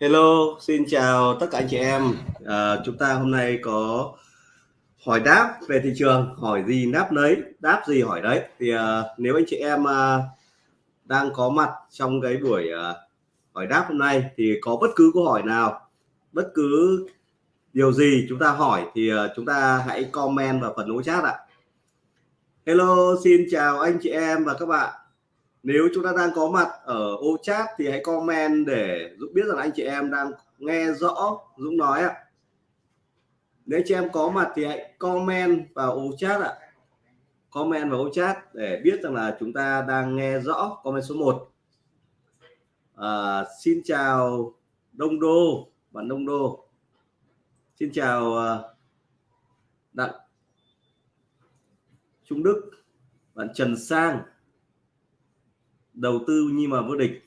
Hello, xin chào tất cả anh chị em. À, chúng ta hôm nay có hỏi đáp về thị trường, hỏi gì đáp nấy, đáp gì hỏi đấy. Thì à, nếu anh chị em à, đang có mặt trong cái buổi à, hỏi đáp hôm nay thì có bất cứ câu hỏi nào, bất cứ điều gì chúng ta hỏi thì à, chúng ta hãy comment vào phần ô chat ạ. Hello, xin chào anh chị em và các bạn nếu chúng ta đang có mặt ở ô chat thì hãy comment để Dũng biết rằng anh chị em đang nghe rõ Dũng nói ạ. Nếu chị em có mặt thì hãy comment vào ô chat ạ. Comment vào ô chat để biết rằng là chúng ta đang nghe rõ. Comment số 1 à, xin chào Đông Đô bạn Đông Đô. Xin chào à, Đặng Trung Đức bạn Trần Sang đầu tư nhưng mà vô địch.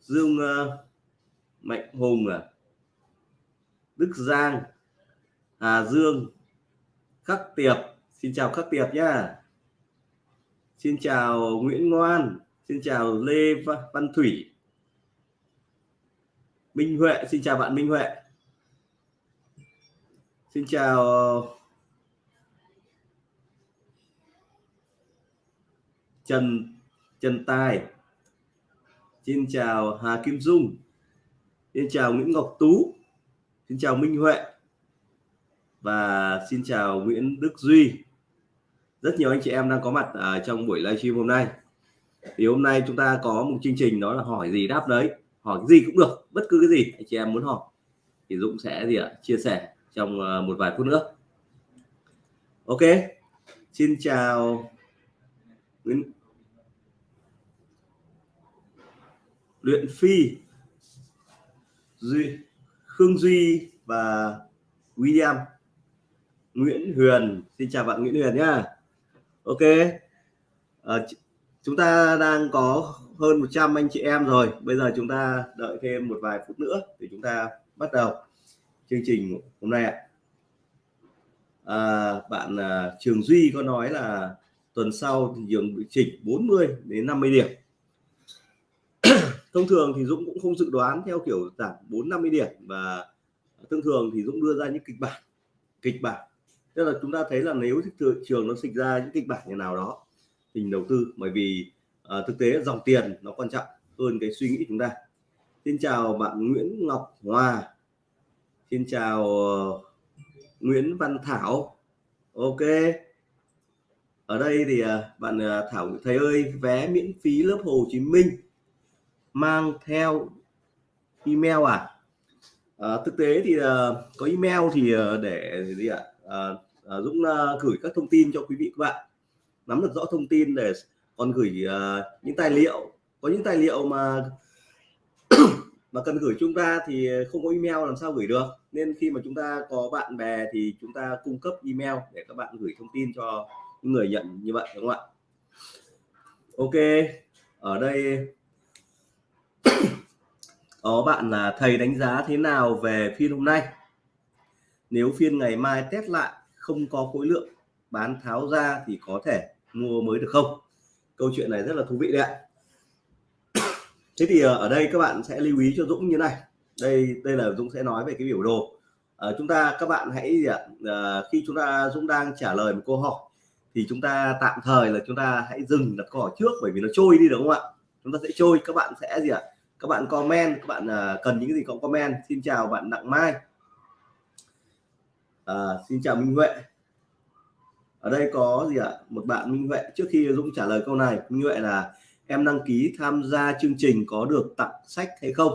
Dương uh, Mạnh Hùng à Đức Giang Hà Dương Khắc Tiệp. Xin chào Khắc Tiệp nhá. Xin chào Nguyễn Ngoan xin chào Lê Văn Thủy. Minh Huệ xin chào bạn Minh Huệ. Xin chào Trần Trần Tài. Xin chào Hà Kim Dung. Xin chào Nguyễn Ngọc Tú. Xin chào Minh Huệ. Và xin chào Nguyễn Đức Duy. Rất nhiều anh chị em đang có mặt ở trong buổi livestream hôm nay. Thì hôm nay chúng ta có một chương trình đó là hỏi gì đáp đấy. Hỏi gì cũng được, bất cứ cái gì anh chị em muốn hỏi. Thì Dũng sẽ gì ạ? Chia sẻ trong à, một vài phút nữa. Ok. Xin chào Nguyễn luyện phi duy khương duy và william. Nguyễn huyền xin chào bạn nguyễn huyền nhá. Ok. À, chúng ta đang có hơn 100 anh chị em rồi. Bây giờ chúng ta đợi thêm một vài phút nữa để chúng ta bắt đầu chương trình hôm nay ạ. À, bạn à, trường duy có nói là tuần sau thì trường bị chỉnh 40 đến 50 điểm thông thường thì Dũng cũng không dự đoán theo kiểu giảm 4 50 điểm và thông thường thì Dũng đưa ra những kịch bản kịch bản. Tức là chúng ta thấy là nếu thị trường nó sinh ra những kịch bản như nào đó tình đầu tư. Bởi vì à, thực tế dòng tiền nó quan trọng hơn cái suy nghĩ chúng ta. Xin chào bạn Nguyễn Ngọc Hòa. Xin chào uh, Nguyễn Văn Thảo. Ok. Ở đây thì uh, bạn uh, Thảo thầy ơi vé miễn phí lớp Hồ Chí Minh mang theo email à, à thực tế thì uh, có email thì uh, để gì ạ? À, à, Dũng uh, gửi các thông tin cho quý vị các bạn. Nắm được rõ thông tin để còn gửi uh, những tài liệu. Có những tài liệu mà mà cần gửi chúng ta thì không có email làm sao gửi được. Nên khi mà chúng ta có bạn bè thì chúng ta cung cấp email để các bạn gửi thông tin cho những người nhận như vậy đúng không ạ? Ok. Ở đây đó bạn là thầy đánh giá thế nào về phiên hôm nay? Nếu phiên ngày mai test lại không có khối lượng bán tháo ra thì có thể mua mới được không? Câu chuyện này rất là thú vị đấy ạ. Thế thì ờ, ở đây các bạn sẽ lưu ý cho Dũng như này. Đây đây là Dũng sẽ nói về cái biểu đồ. À, chúng ta các bạn hãy gì ạ? À, khi chúng ta Dũng đang trả lời một câu hỏi thì chúng ta tạm thời là chúng ta hãy dừng đặt câu hỏi trước bởi vì nó trôi đi đúng không ạ? Chúng ta sẽ trôi các bạn sẽ gì ạ? Các bạn comment các bạn uh, cần những cái gì có comment. Xin chào bạn Đặng Mai. À, xin chào Minh Huệ. Ở đây có gì ạ? Một bạn Minh Huệ trước khi Dũng trả lời câu này. Minh Huệ là em đăng ký tham gia chương trình có được tặng sách hay không?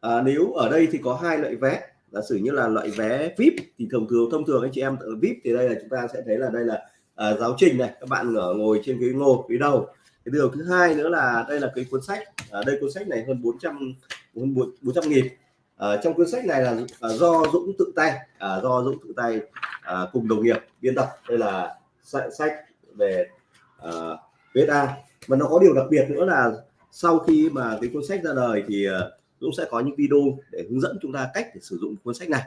À, nếu ở đây thì có hai loại vé. Giả sử như là loại vé VIP thì thường thường thông thường anh chị em ở VIP thì đây là chúng ta sẽ thấy là đây là à, giáo trình này. Các bạn ở ngồi trên cái ngồi phía đầu cái điều thứ hai nữa là đây là cái cuốn sách à, đây cuốn sách này hơn 400 hơn 400 nghìn. À, trong cuốn sách này là à, do Dũng tự tay à, do Dũng tự tay à, cùng đồng nghiệp biên tập. Đây là sách, sách về à, VSA và nó có điều đặc biệt nữa là sau khi mà cái cuốn sách ra đời thì à, Dũng sẽ có những video để hướng dẫn chúng ta cách để sử dụng cuốn sách này.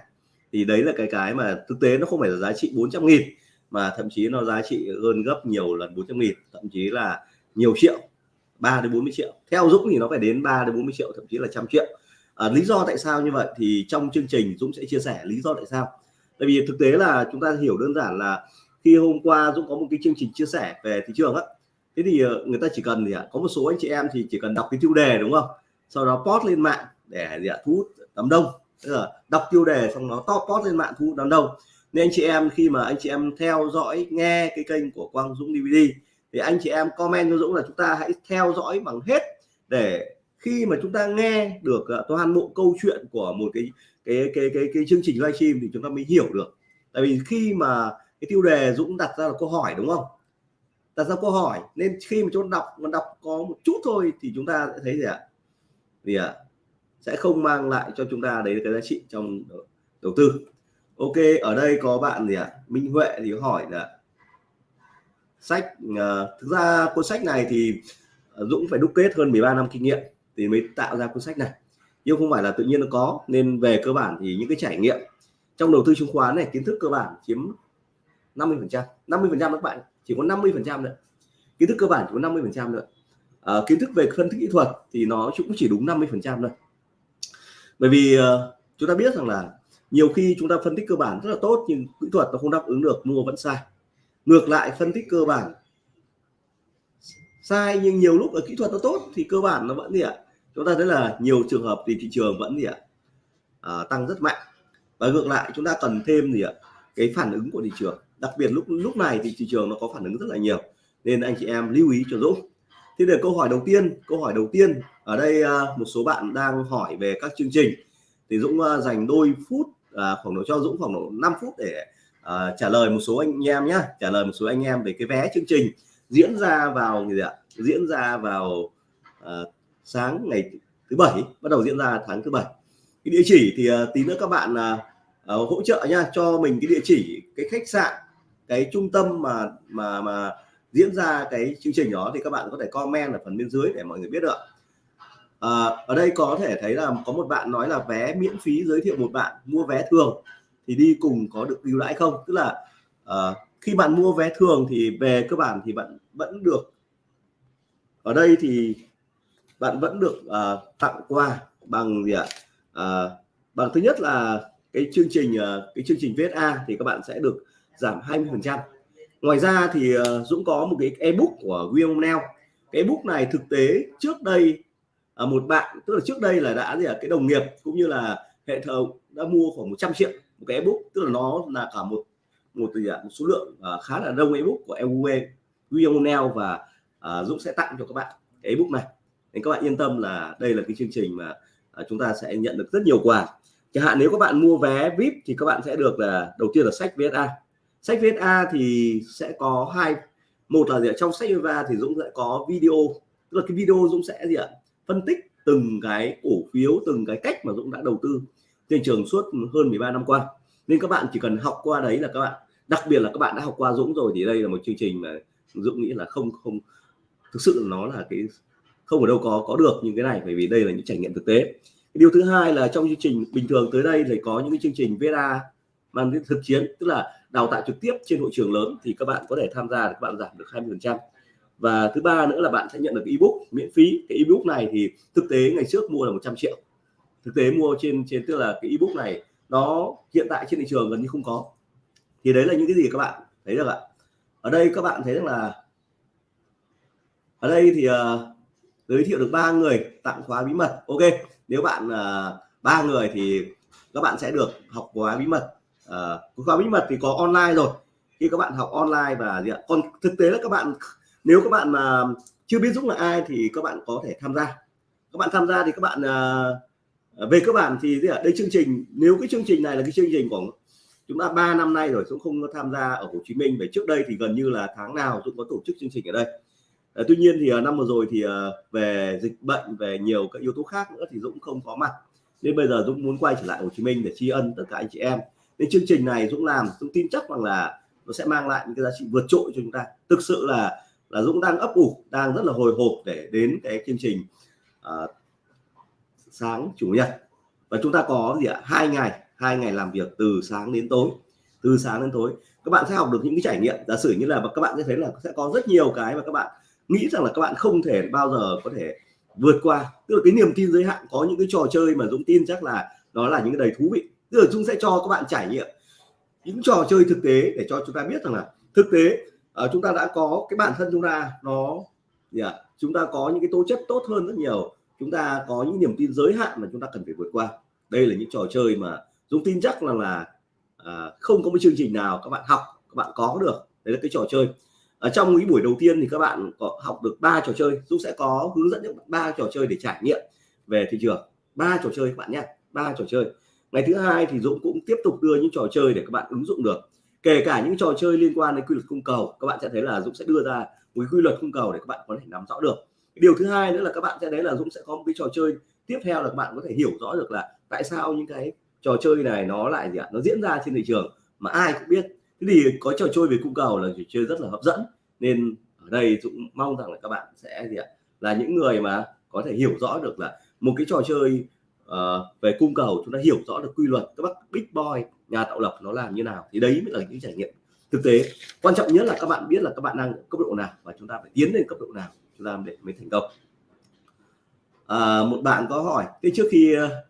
Thì đấy là cái cái mà thực tế nó không phải là giá trị 400 nghìn mà thậm chí nó giá trị hơn gấp nhiều lần 400 nghìn. Thậm chí là nhiều triệu 3 đến 40 triệu. Theo Dũng thì nó phải đến 3 đến 40 triệu thậm chí là trăm triệu. À, lý do tại sao như vậy thì trong chương trình Dũng sẽ chia sẻ lý do tại sao. Tại vì thực tế là chúng ta hiểu đơn giản là khi hôm qua Dũng có một cái chương trình chia sẻ về thị trường á. Thế thì ờ, người ta chỉ cần gì ạ? Có một số anh chị em thì chỉ cần đọc cái tiêu đề đúng không? Sau đó post lên mạng để gì ạ? Thu hút đám đông. Tức là đọc tiêu đề xong nó to post lên mạng thu hút đám đông. Nên anh chị em khi mà anh chị em theo dõi nghe cái kênh của Quang Dũng DVD thì anh chị em comment cho Dũng là chúng ta hãy theo dõi bằng hết để khi mà chúng ta nghe được ờ, toàn bộ câu chuyện của một cái cái cái cái, cái chương trình livestream thì chúng ta mới hiểu được. Tại vì khi mà cái tiêu đề Dũng đặt ra là câu hỏi đúng không? Đặt ra câu hỏi nên khi mà chúng ta đọc mà đọc có một chút thôi thì chúng ta sẽ thấy gì ạ? Gì ạ? Sẽ không mang lại cho chúng ta đấy cái giá trị trong đầu tư. Ok ở đây có bạn gì ạ? Minh Huệ thì hỏi là sách. Uh, thực ra cuốn sách này thì ờ, Dũng phải đúc kết hơn 13 năm kinh nghiệm thì mới tạo ra cuốn sách này. Nhưng không phải là tự nhiên nó có nên về cơ bản thì những cái trải nghiệm trong đầu tư chứng khoán này kiến thức cơ bản chiếm 50 phần trăm 50 phần trăm các bạn chỉ có 50 phần trăm nữa kiến thức cơ bản chỉ có 50 phần trăm nữa à, ờ, kiến thức về phân tích kỹ thuật thì nó cũng chỉ đúng 50 phần trăm thôi. Bởi vì uh, chúng ta biết rằng là nhiều khi chúng ta phân tích cơ bản rất là tốt nhưng kỹ thuật nó không đáp ứng được mua vẫn sai ngược lại phân tích cơ bản. Sai nhưng nhiều lúc ở kỹ thuật nó tốt thì cơ bản nó vẫn gì ạ? Chúng ta thấy là nhiều trường hợp thì thị trường vẫn gì ạ? À, tăng rất mạnh. Và ngược lại chúng ta cần thêm gì ạ? Cái phản ứng của thị trường. Đặc biệt lúc lúc này thì thị trường nó có phản ứng rất là nhiều. Nên anh chị em lưu ý cho Dũng. Thì để câu hỏi đầu tiên câu hỏi đầu tiên. Ở đây à, một số bạn đang hỏi về các chương trình. Thì Dũng à, dành đôi phút à, khoảng độ cho Dũng khoảng độ 5 phút để Ờ, trả lời một số anh em nhé trả lời một số anh em về cái vé chương trình diễn ra vào gì ạ? Diễn ra vào uh, sáng ngày thứ bảy bắt đầu diễn ra tháng thứ bảy. Cái địa chỉ thì uh, tí nữa các bạn uh, uh, hỗ trợ nha cho mình cái địa chỉ cái khách sạn cái trung tâm mà mà mà diễn ra cái chương trình đó thì các bạn có thể comment ở phần bên dưới để mọi người biết được à, ở đây có thể thấy là có một bạn nói là vé miễn phí giới thiệu một bạn mua vé thường thì đi cùng có được ưu đãi không? Tức là uh, khi bạn mua vé thường thì về cơ bản thì bạn vẫn được ở đây thì bạn vẫn được uh, tặng quà bằng gì ạ? Uh, bằng thứ nhất là cái chương trình uh, cái chương trình VSA thì các bạn sẽ được giảm 20 phần trăm. Ngoài ra thì uh, Dũng có một cái ebook của William Neal cái ebook này thực tế trước đây uh, một bạn tức là trước đây là đã gì ạ? Cái đồng nghiệp cũng như là hệ thống đã mua khoảng 100 triệu một cái ebook tức là nó là cả một một từ một số lượng uh, khá là đông ebook của EUE William Neal và uh, Dũng sẽ tặng cho các bạn cái ebook này. Nên các bạn yên tâm là đây là cái chương trình mà uh, chúng ta sẽ nhận được rất nhiều quà. Chẳng hạn nếu các bạn mua vé VIP thì các bạn sẽ được là đầu tiên là sách VSA sách VSA thì sẽ có hai một là gì ạ trong sách VSA thì Dũng sẽ có video tức là cái video Dũng sẽ gì ạ phân tích từng cái cổ phiếu từng cái cách mà Dũng đã đầu tư trên trường suốt hơn 13 năm qua. Nên các bạn chỉ cần học qua đấy là các bạn, đặc biệt là các bạn đã học qua Dũng rồi thì đây là một chương trình mà Dũng nghĩ là không không, thực sự nó là cái, không ở đâu có có được những cái này bởi vì đây là những trải nghiệm thực tế. Điều thứ hai là trong chương trình bình thường tới đây thì có những cái chương trình VEDA mang đến thực chiến, tức là đào tạo trực tiếp trên hội trường lớn thì các bạn có thể tham gia các bạn giảm được 20 phần trăm. Và thứ ba nữa là bạn sẽ nhận được ebook miễn phí. Cái ebook này thì thực tế ngày trước mua là 100 triệu thực tế mua trên trên tức là cái ebook này nó hiện tại trên thị trường gần như không có. Thì đấy là những cái gì các bạn thấy được ạ? Ở đây các bạn thấy rằng là ở đây thì uh, giới thiệu được ba người tặng khóa bí mật. Ok nếu bạn uh, ba người thì các bạn sẽ được học khóa bí mật. Uh, khóa bí mật thì có online rồi. Khi các bạn học online và gì ạ? Còn thực tế là các bạn nếu các bạn mà chưa biết Dũng là ai thì các bạn có thể tham gia. Các bạn tham gia thì các bạn uh, Ờ, về các bạn thì đây chương trình nếu cái chương trình này là cái chương trình của chúng ta ba năm nay rồi Dũng không tham gia ở Hồ Chí Minh về trước đây thì gần như là tháng nào Dũng có tổ chức chương trình ở đây. À, tuy nhiên thì ờ, năm vừa rồi thì về dịch bệnh về nhiều các yếu tố khác nữa thì Dũng không có mặt. Nên bây giờ Dũng muốn quay trở lại Hồ Chí Minh để tri ân tất cả anh chị em. Nên chương trình này Dũng làm Dũng tin chắc rằng là nó sẽ mang lại những cái giá trị vượt trội cho chúng ta. Thực sự là là Dũng đang ấp ủ đang rất là hồi hộp để đến cái chương trình uh, sáng chủ nhật. Và chúng ta có gì ạ? Hai ngày hai ngày làm việc từ sáng đến tối. Từ sáng đến tối. Các bạn sẽ học được những cái trải nghiệm. Giả sử như là các bạn sẽ thấy là sẽ có rất nhiều cái mà các bạn nghĩ rằng là các bạn không thể bao giờ có thể vượt qua. Tức là cái niềm tin giới hạn có những cái trò chơi mà Dũng tin chắc là đó là những cái đầy thú vị. Tức là Dũng sẽ cho các bạn trải nghiệm những trò chơi thực tế để cho chúng ta biết rằng là thực tế uh, chúng ta đã có cái bản thân chúng ta nó yeah, chúng ta có những cái tố chất tốt hơn rất nhiều chúng ta có những niềm tin giới hạn mà chúng ta cần phải vượt qua. Đây là những trò chơi mà Dũng tin chắc là là à, không có một chương trình nào các bạn học các bạn có được. Đấy là cái trò chơi. Ở trong những buổi đầu tiên thì các bạn có học được ba trò chơi. Dũng sẽ có hướng dẫn những ba trò chơi để trải nghiệm về thị trường. Ba trò chơi các bạn nhé ba trò chơi. Ngày thứ hai thì Dũng cũng tiếp tục đưa những trò chơi để các bạn ứng dụng được. Kể cả những trò chơi liên quan đến quy luật cung cầu các bạn sẽ thấy là Dũng sẽ đưa ra một quy luật cung cầu để các bạn có thể nắm rõ được điều thứ hai nữa là các bạn sẽ đấy là Dũng sẽ có một cái trò chơi tiếp theo là các bạn có thể hiểu rõ được là tại sao những cái trò chơi này nó lại gì ạ? Nó diễn ra trên thị trường mà ai cũng biết. Thế thì có trò chơi về cung cầu là trò chơi rất là hấp dẫn. Nên ở đây Dũng mong rằng là các bạn sẽ gì ạ? Là những người mà có thể hiểu rõ được là một cái trò chơi uh, về cung cầu chúng ta hiểu rõ được quy luật các bác big boy nhà tạo lập nó làm như nào thì đấy mới là những trải nghiệm thực tế. Quan trọng nhất là các bạn biết là các bạn đang cấp độ nào và chúng ta phải tiến lên cấp độ nào chúng ta để mới thành công. À, một bạn có hỏi thế trước khi ờ,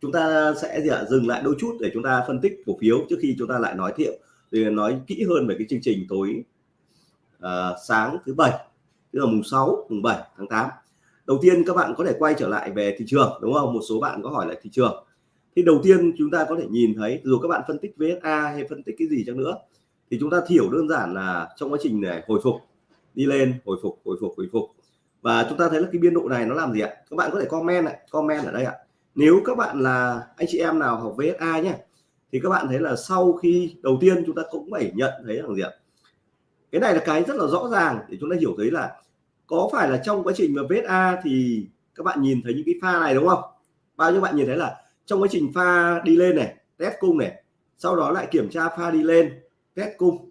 chúng ta sẽ gì ạ? Dừng lại đôi chút để chúng ta phân tích cổ phiếu trước khi chúng ta lại nói thiệu thì nói kỹ hơn về cái chương trình tối uh, sáng thứ bảy tức là mùng 6 mùng 7 tháng 8 đầu tiên các bạn có thể quay trở lại về thị trường đúng không? Một số bạn có hỏi lại thị trường. Thì đầu tiên chúng ta có thể nhìn thấy dù các bạn phân tích VSA hay phân tích cái gì chăng nữa thì chúng ta hiểu đơn giản là trong quá trình này hồi phục đi lên, hồi phục hồi phục hồi phục. Và chúng ta thấy là cái biên độ này nó làm gì ạ? Các bạn có thể comment lại comment ở đây ạ. Nếu các bạn là anh chị em nào học VSA nhé thì các bạn thấy là sau khi, đầu tiên chúng ta cũng phải nhận thấy là gì ạ? Cái này là cái rất là rõ ràng để chúng ta hiểu thấy là có phải là trong quá trình mà VSA thì các bạn nhìn thấy những cái pha này, đúng không? Bao nhiêu bạn nhìn thấy là trong quá trình pha đi lên này, test cung này, sau đó lại kiểm tra pha đi lên, test cung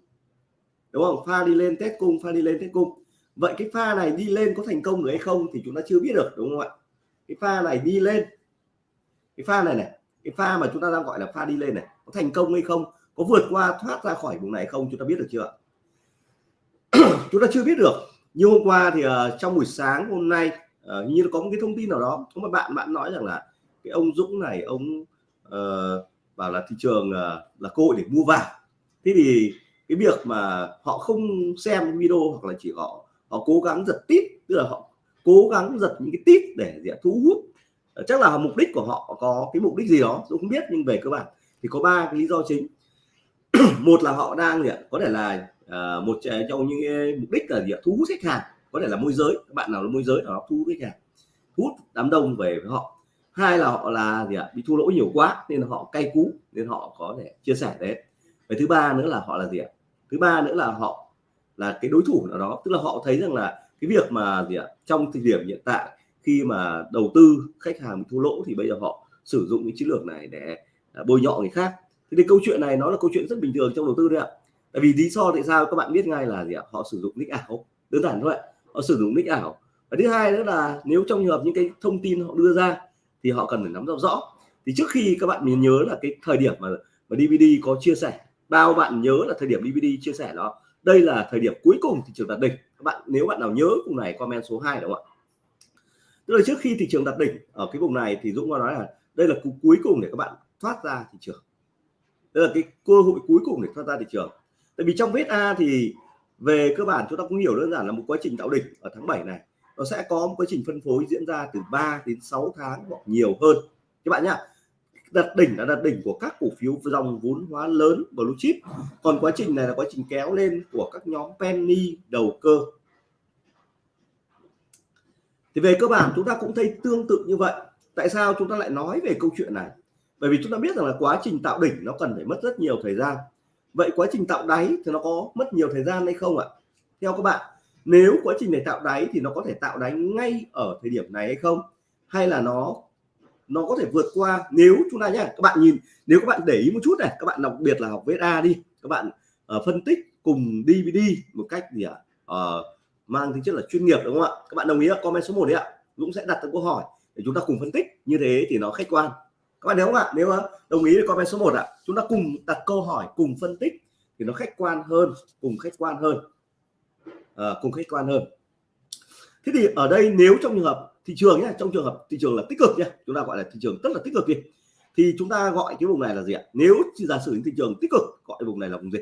đúng không? Pha đi lên test cung pha đi lên test cung. Vậy cái pha này đi lên có thành công được hay không thì chúng ta chưa biết được đúng không ạ? Cái pha này đi lên. Cái pha này này cái pha mà chúng ta đang gọi là pha đi lên này có thành công hay không? Có vượt qua thoát ra khỏi vùng này không? Chúng ta biết được chưa chúng ta chưa biết được. Như hôm qua thì uh, trong buổi sáng hôm nay uh, như có một cái thông tin nào đó. Có một bạn bạn nói rằng là cái ông Dũng này ông uh, bảo là thị trường uh, là cơ hội để mua vào thế thì cái việc mà họ không xem video hoặc là chỉ họ họ cố gắng giật tít tức là họ cố gắng giật những cái tít để để thu hút. Ờ, chắc là mục đích của họ có cái mục đích gì đó tôi không biết nhưng về cơ bản thì có ba cái lý do chính. Một là họ đang gì, có thể là uh, một trong những mục đích là gì, thu hút khách hàng. Có thể là môi giới các bạn nào là môi giới đó thu hút khách hàng thu hút đám đông về với họ. Hai là họ là gì ạ? Bị thua lỗ nhiều quá nên họ cay cú nên họ có thể chia sẻ đấy. Và thứ ba nữa là họ là gì ạ? Thứ ba nữa là họ là cái đối thủ nào đó, tức là họ thấy rằng là cái việc mà gì ạ, trong thời điểm hiện tại khi mà đầu tư khách hàng thua lỗ thì bây giờ họ sử dụng cái chiến lược này để à, bôi nhọ người khác. Thì câu chuyện này nó là câu chuyện rất bình thường trong đầu tư đấy ạ. Tại vì lý do tại sao các bạn biết ngay là gì ạ, họ sử dụng nick ảo, đơn giản thôi họ sử dụng nick ảo. Và thứ hai nữa là nếu trong trường hợp những cái thông tin họ đưa ra thì họ cần phải nắm rõ rõ. Thì trước khi các bạn nhớ là cái thời điểm mà mà DVD có chia sẻ bao bạn nhớ là thời điểm DVD chia sẻ đó. Đây là thời điểm cuối cùng thị trường đạt đỉnh. Các bạn nếu bạn nào nhớ vùng này, comment số 2 đúng không ạ? Tức là trước khi thị trường đạt đỉnh ở cái vùng này thì Dũng có nói là đây là cuối cùng để các bạn thoát ra thị trường. Đây là cái cơ hội cuối cùng để thoát ra thị trường. Tại vì trong VSA thì về cơ bản chúng ta cũng hiểu đơn giản là một quá trình tạo đỉnh ở tháng 7 này. Nó sẽ có một quá trình phân phối diễn ra từ 3 đến 6 tháng hoặc nhiều hơn. Các bạn nhá đặt đỉnh là đặt đỉnh của các cổ phiếu dòng vốn hóa lớn, blue chip. Còn quá trình này là quá trình kéo lên của các nhóm penny, đầu cơ. Thì về cơ bản chúng ta cũng thấy tương tự như vậy. Tại sao chúng ta lại nói về câu chuyện này? Bởi vì chúng ta biết rằng là quá trình tạo đỉnh nó cần phải mất rất nhiều thời gian. Vậy quá trình tạo đáy thì nó có mất nhiều thời gian hay không ạ? Theo các bạn, nếu quá trình để tạo đáy thì nó có thể tạo đáy ngay ở thời điểm này hay không? Hay là nó nó có thể vượt qua. Nếu chúng ta nhé các bạn nhìn nếu các bạn để ý một chút này các bạn đặc biệt là học VSA đi. Các bạn uh, phân tích cùng DVD một cách gì ạ? Uh, mang tính chất là chuyên nghiệp đúng không ạ? Các bạn đồng ý là comment số 1 đấy ạ. Dũng sẽ đặt câu hỏi để chúng ta cùng phân tích. Như thế thì nó khách quan. Các bạn nếu không ạ? Nếu ờ, đồng ý thì comment số 1 ạ chúng ta cùng đặt câu hỏi cùng phân tích thì nó khách quan hơn cùng khách quan hơn. À, cùng khách quan hơn. Thế thì ở đây nếu trong trường hợp thị trường nhé trong trường hợp thị trường là tích cực nhé chúng ta gọi là thị trường rất là tích cực đi. Thì chúng ta gọi cái vùng này là gì ạ? Nếu giả sử thị trường tích cực, gọi vùng này là vùng gì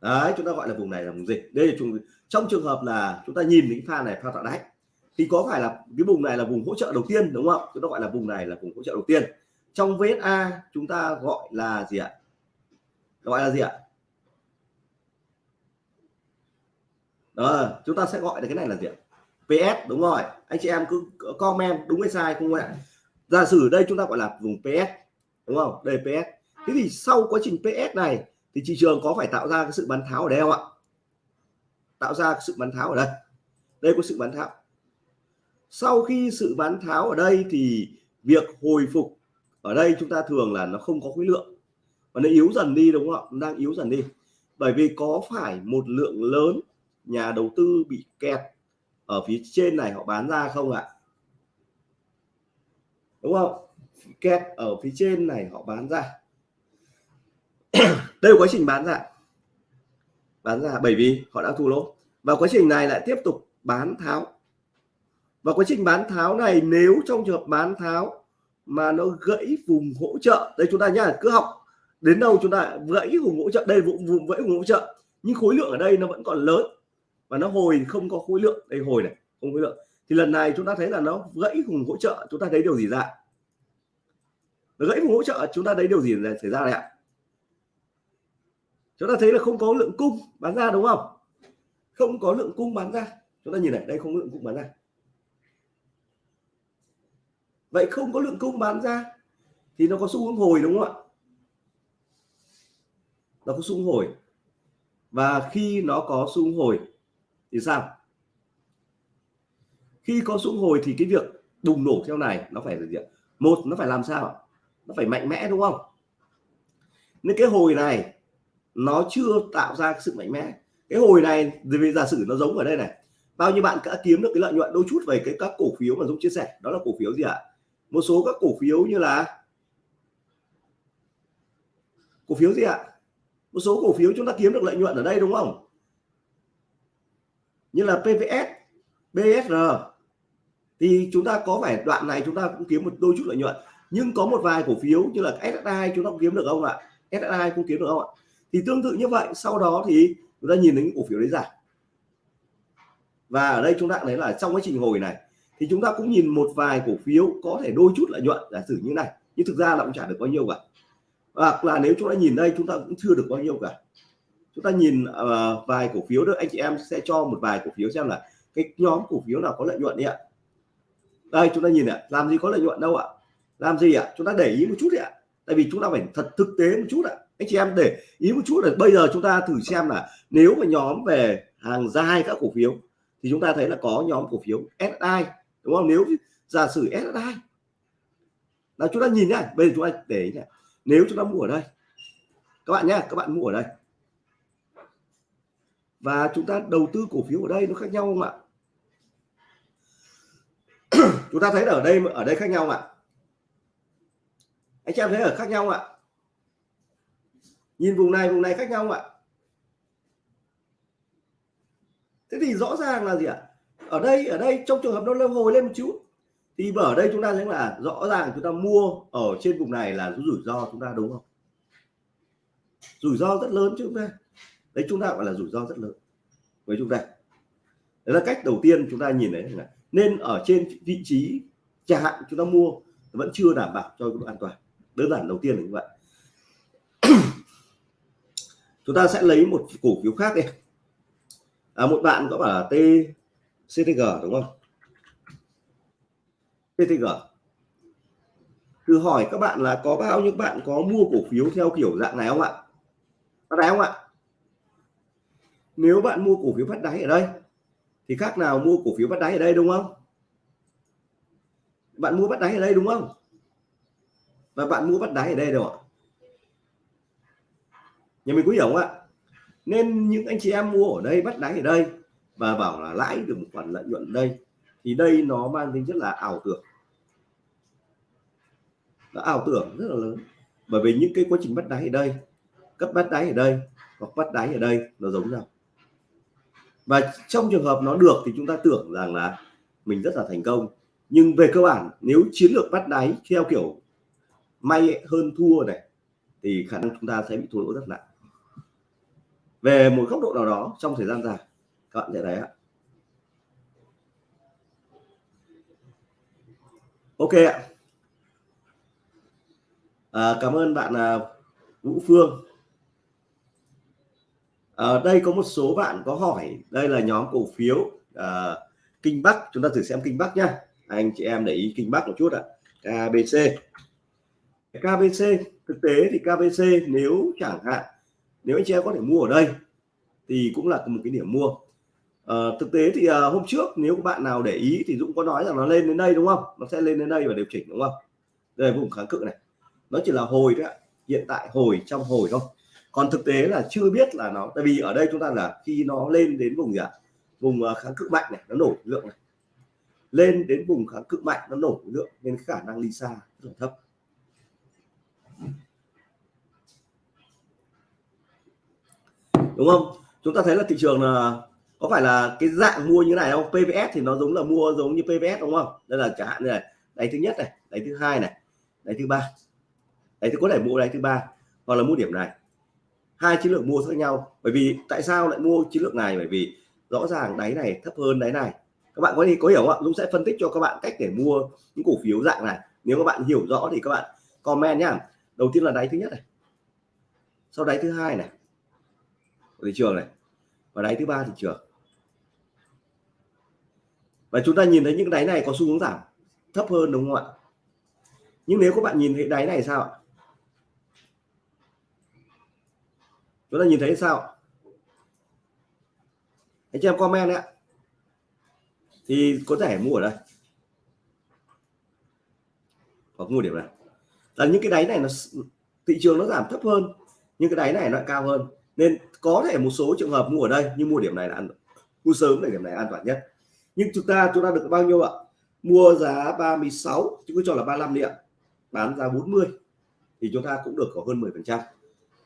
đấy, chúng ta gọi là vùng này là vùng gì đây là chúng, trong trường hợp là chúng ta nhìn những pha này, pha tạo đáy, thì có phải là cái vùng này là vùng hỗ trợ đầu tiên, đúng không? Chúng ta gọi là vùng này là vùng hỗ trợ đầu tiên. Trong VSA chúng ta gọi là gì ạ? Gọi là gì ạ? Đó chúng ta sẽ gọi là cái này là gì ạ? PS đúng rồi. Anh chị em cứ comment đúng hay sai, không ạ giả sử đây chúng ta gọi là vùng PS đúng không? Đây PS thế thì sau quá trình PS này thì thị trường có phải tạo ra cái sự bán tháo ở đây không ạ? Tạo ra sự bán tháo ở đây. Đây có sự bán tháo. Sau khi sự bán tháo ở đây thì việc hồi phục ở đây chúng ta thường là nó không có khối lượng. Và nó yếu dần đi, đúng không ạ? Đang yếu dần đi. Bởi vì có phải một lượng lớn nhà đầu tư bị kẹt ở phía trên này họ bán ra không ạ? Đúng không? Kẹt ở phía trên này họ bán ra. Đây là quá trình bán ra. Bán ra bởi vì họ đã thu lỗ. Và quá trình này lại tiếp tục bán tháo. Và quá trình bán tháo này nếu trong trường hợp bán tháo mà nó gãy vùng hỗ trợ, đây chúng ta nhá, cứ học đến đâu chúng ta gãy vùng hỗ trợ, đây vùng vùng gãy vùng hỗ trợ. Nhưng khối lượng ở đây nó vẫn còn lớn và nó hồi không có khối lượng. Đây, hồi này, không khối lượng. Thì lần này chúng ta thấy là nó gãy vùng hỗ trợ, chúng ta thấy điều gì ra? Nó gãy vùng hỗ trợ, chúng ta thấy điều gì xảy ra này ạ? Chúng ta thấy là không có lượng cung bán ra, đúng không? Không có lượng cung bán ra. Chúng ta nhìn này, đây không có lượng cung bán ra. Vậy không có lượng cung bán ra thì nó có xu hướng hồi, đúng không ạ? Nó có xu hướng hồi. Và khi nó có xu hướng hồi thì sao? Khi có xuống hồi thì cái việc bùng nổ theo này nó phải là gì một, nó phải làm sao? Nó phải mạnh mẽ, đúng không? Nên cái hồi này nó chưa tạo ra sự mạnh mẽ. Cái hồi này vì giả sử nó giống ở đây này. Bao nhiêu bạn đã kiếm được cái lợi nhuận đôi chút về cái các cổ phiếu mà Dũng chia sẻ? Đó là cổ phiếu gì ạ? Một số các cổ phiếu như là cổ phiếu gì ạ? Một số cổ phiếu chúng ta kiếm được lợi nhuận ở đây, đúng không? Như là PVS BSR thì chúng ta có phải đoạn này chúng ta cũng kiếm một đôi chút lợi nhuận. Nhưng có một vài cổ phiếu như là SSI chúng ta cũng kiếm được không ạ? SSI cũng kiếm được không ạ? Thì tương tự như vậy, sau đó thì chúng ta nhìn đến cổ phiếu đấy giảm. Và ở đây chúng ta thấy là trong quá trình hồi này, thì chúng ta cũng nhìn một vài cổ phiếu có thể đôi chút lợi nhuận, giả sử như này. Nhưng thực ra là cũng trả được bao nhiêu cả. Hoặc là nếu chúng ta nhìn đây, chúng ta cũng chưa được bao nhiêu cả chúng ta nhìn uh, vài cổ phiếu đó anh chị em sẽ cho một vài cổ phiếu xem là cái nhóm cổ phiếu nào có lợi nhuận đi ạ. Đây chúng ta nhìn ạ làm gì có lợi nhuận đâu ạ. Làm gì ạ? Chúng ta để ý một chút đi ạ. Tại vì chúng ta phải thật thực tế một chút ạ. Anh chị em để ý một chút là bây giờ chúng ta thử xem là nếu mà nhóm về hàng dài các cổ phiếu thì chúng ta thấy là có nhóm cổ phiếu SI đúng không? Nếu giả sử SI là chúng ta nhìn nhá bây giờ chúng ta để ý nhá. nếu chúng ta mua ở đây các bạn nhá các bạn mua ở đây và chúng ta đầu tư cổ phiếu ở đây nó khác nhau không ạ? Chúng ta thấy ở đây ở đây khác nhau ạ? Anh chị em thấy ở khác nhau ạ? Nhìn vùng này vùng này khác nhau ạ? Thế thì rõ ràng là gì ạ? Ở đây ở đây trong trường hợp nó lên hồi lên một chút, thì ở đây chúng ta thấy là rõ ràng chúng ta mua ở trên vùng này là rủi ro chúng ta đúng không? Rủi ro rất lớn chứ chúng ta đấy chúng ta gọi là rủi ro rất lớn với chúng ta. Đấy là cách đầu tiên chúng ta nhìn thấy là nên ở trên vị trí trả hạn chúng ta mua vẫn chưa đảm bảo cho độ an toàn. Đơn giản đầu tiên là như vậy. Chúng ta sẽ lấy một cổ phiếu khác đi. À, một bạn có bảo là T CTG đúng không? TCTG, thử hỏi các bạn là có bao nhiêu bạn có mua cổ phiếu theo kiểu dạng này không ạ? Có đáy không ạ? Nếu bạn mua cổ phiếu bắt đáy ở đây, thì khác nào mua cổ phiếu bắt đáy ở đây, đúng không? Bạn mua bắt đáy ở đây, đúng không? Và bạn mua bắt đáy ở đây đâu ạ? Nhà mình có hiểu không ạ? Nên những anh chị em mua ở đây, bắt đáy ở đây và bảo là lãi được một khoản lợi nhuận đây, thì đây nó mang tính chất là ảo tưởng. Nó ảo tưởng rất là lớn. Bởi vì những cái quá trình bắt đáy ở đây, cấp bắt đáy ở đây hoặc bắt đáy ở đây nó giống nhau và trong trường hợp nó được thì chúng ta tưởng rằng là mình rất là thành công. Nhưng về cơ bản nếu chiến lược bắt đáy theo kiểu may hơn thua này thì khả năng chúng ta sẽ bị thua lỗ rất nặng. Về một góc độ nào đó trong thời gian dài các bạn sẽ thấy ạ. Ok ạ. À, cảm ơn bạn à, Vũ Phương à, đây có một số bạn có hỏi đây là nhóm cổ phiếu à, Kinh Bắc. Chúng ta thử xem Kinh Bắc nhá. Anh chị em để ý Kinh Bắc một chút ạ. KBC KBC thực tế thì KBC nếu chẳng hạn nếu anh chị em có thể mua ở đây thì cũng là một cái điểm mua. À, thực tế thì à, hôm trước nếu các bạn nào để ý thì Dũng có nói rằng nó lên đến đây đúng không? Nó sẽ lên đến đây và điều chỉnh đúng không? Đây vùng kháng cự này. Nó chỉ là hồi đấy ạ. Hiện tại hồi trong hồi thôi còn thực tế là chưa biết là nó, tại vì ở đây chúng ta là khi nó lên đến vùng gì ạ? Vùng à, kháng cự mạnh này, nó nổ lượng này. Lên đến vùng kháng cự mạnh, nó nổ lượng nên khả năng đi xa rất là thấp. Đúng không? Chúng ta thấy là thị trường là, có phải là cái dạng mua như này không? PVS thì nó giống là mua giống như PVS đúng không? Đây là chẳng hạn như này, đáy thứ nhất này, đáy thứ hai này, đáy thứ ba, đáy thứ, có thể mua đáy thứ ba hoặc là mua điểm này hai chiến lược mua khác nhau. Bởi vì tại sao lại mua chiến lược này? Bởi vì rõ ràng đáy này thấp hơn đáy này. Các bạn có gì có hiểu không Dũng sẽ phân tích cho các bạn cách để mua những cổ phiếu dạng này. Nếu các bạn hiểu rõ thì các bạn comment nhá. Đầu tiên là đáy thứ nhất này. Sau đáy thứ hai này. Thị trường này. Và đáy thứ ba thị trường. Và chúng ta nhìn thấy những đáy này có xu hướng giảm. Thấp hơn đúng không ạ? Nhưng nếu các bạn nhìn thấy đáy này sao ạ? Chúng ta nhìn thấy sao? Anh chị em comment đấy ạ. Thì có thể mua ở đây. Hoặc mua điểm này. Là những cái đáy này nó thị trường nó giảm thấp hơn, nhưng cái đáy này nó cao hơn. Nên có thể một số trường hợp mua ở đây, nhưng mua điểm này là ăn mua sớm để điểm này an toàn nhất. Nhưng chúng ta chúng ta được bao nhiêu ạ? Mua giá 36 chúng cứ cho là 35 đi ạ. Bán giá 40 thì chúng ta cũng được có hơn 10 phần trăm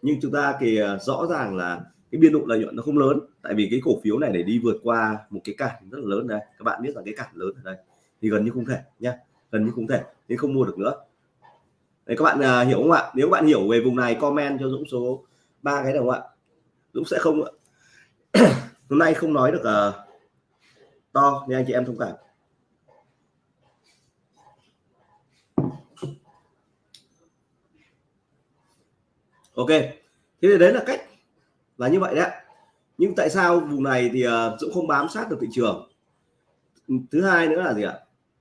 nhưng chúng ta thì ờ, rõ ràng là cái biên độ lợi nhuận nó không lớn. Tại vì cái cổ phiếu này để đi vượt qua một cái cản rất là lớn đây. Các bạn biết là cái cản lớn ở đây. Thì gần như không thể nhá. Gần như không thể. Nên không mua được nữa. Đấy, các bạn uh, hiểu không ạ? Nếu bạn hiểu về vùng này comment cho Dũng số ba cái đồng ạ? Dũng sẽ không hôm nay không nói được uh, to nên anh chị em thông cảm. Ok. Thế thì đấy là cách là như vậy đấy nhưng tại sao vùng này thì ờ, Dũng không bám sát được thị trường? Thứ hai nữa là gì ạ?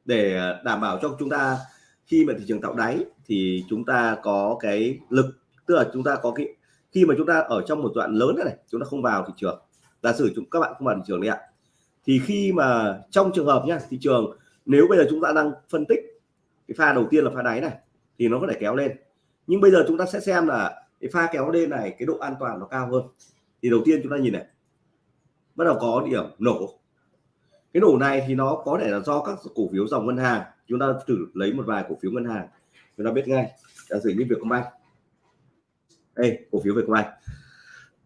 Để ờ, đảm bảo cho chúng ta khi mà thị trường tạo đáy thì chúng ta có cái lực, tức là chúng ta có cái, khi mà chúng ta ở trong một đoạn lớn này, chúng ta không vào thị trường. Giả sử chúng, các bạn không vào thị trường đấy ạ. Thì khi mà trong trường hợp nhá, thị trường, nếu bây giờ chúng ta đang phân tích cái pha đầu tiên là pha đáy này, thì nó có thể kéo lên. Nhưng bây giờ chúng ta sẽ xem là cái pha kéo lên này, cái độ an toàn nó cao hơn. Thì đầu tiên chúng ta nhìn này. Bắt đầu có điểm nổ. Cái nổ này thì nó có thể là do các cổ phiếu dòng ngân hàng. Chúng ta thử lấy một vài cổ phiếu ngân hàng. Chúng ta biết ngay. Giả sử như Vietcombank. Đây cổ phiếu Vietcombank.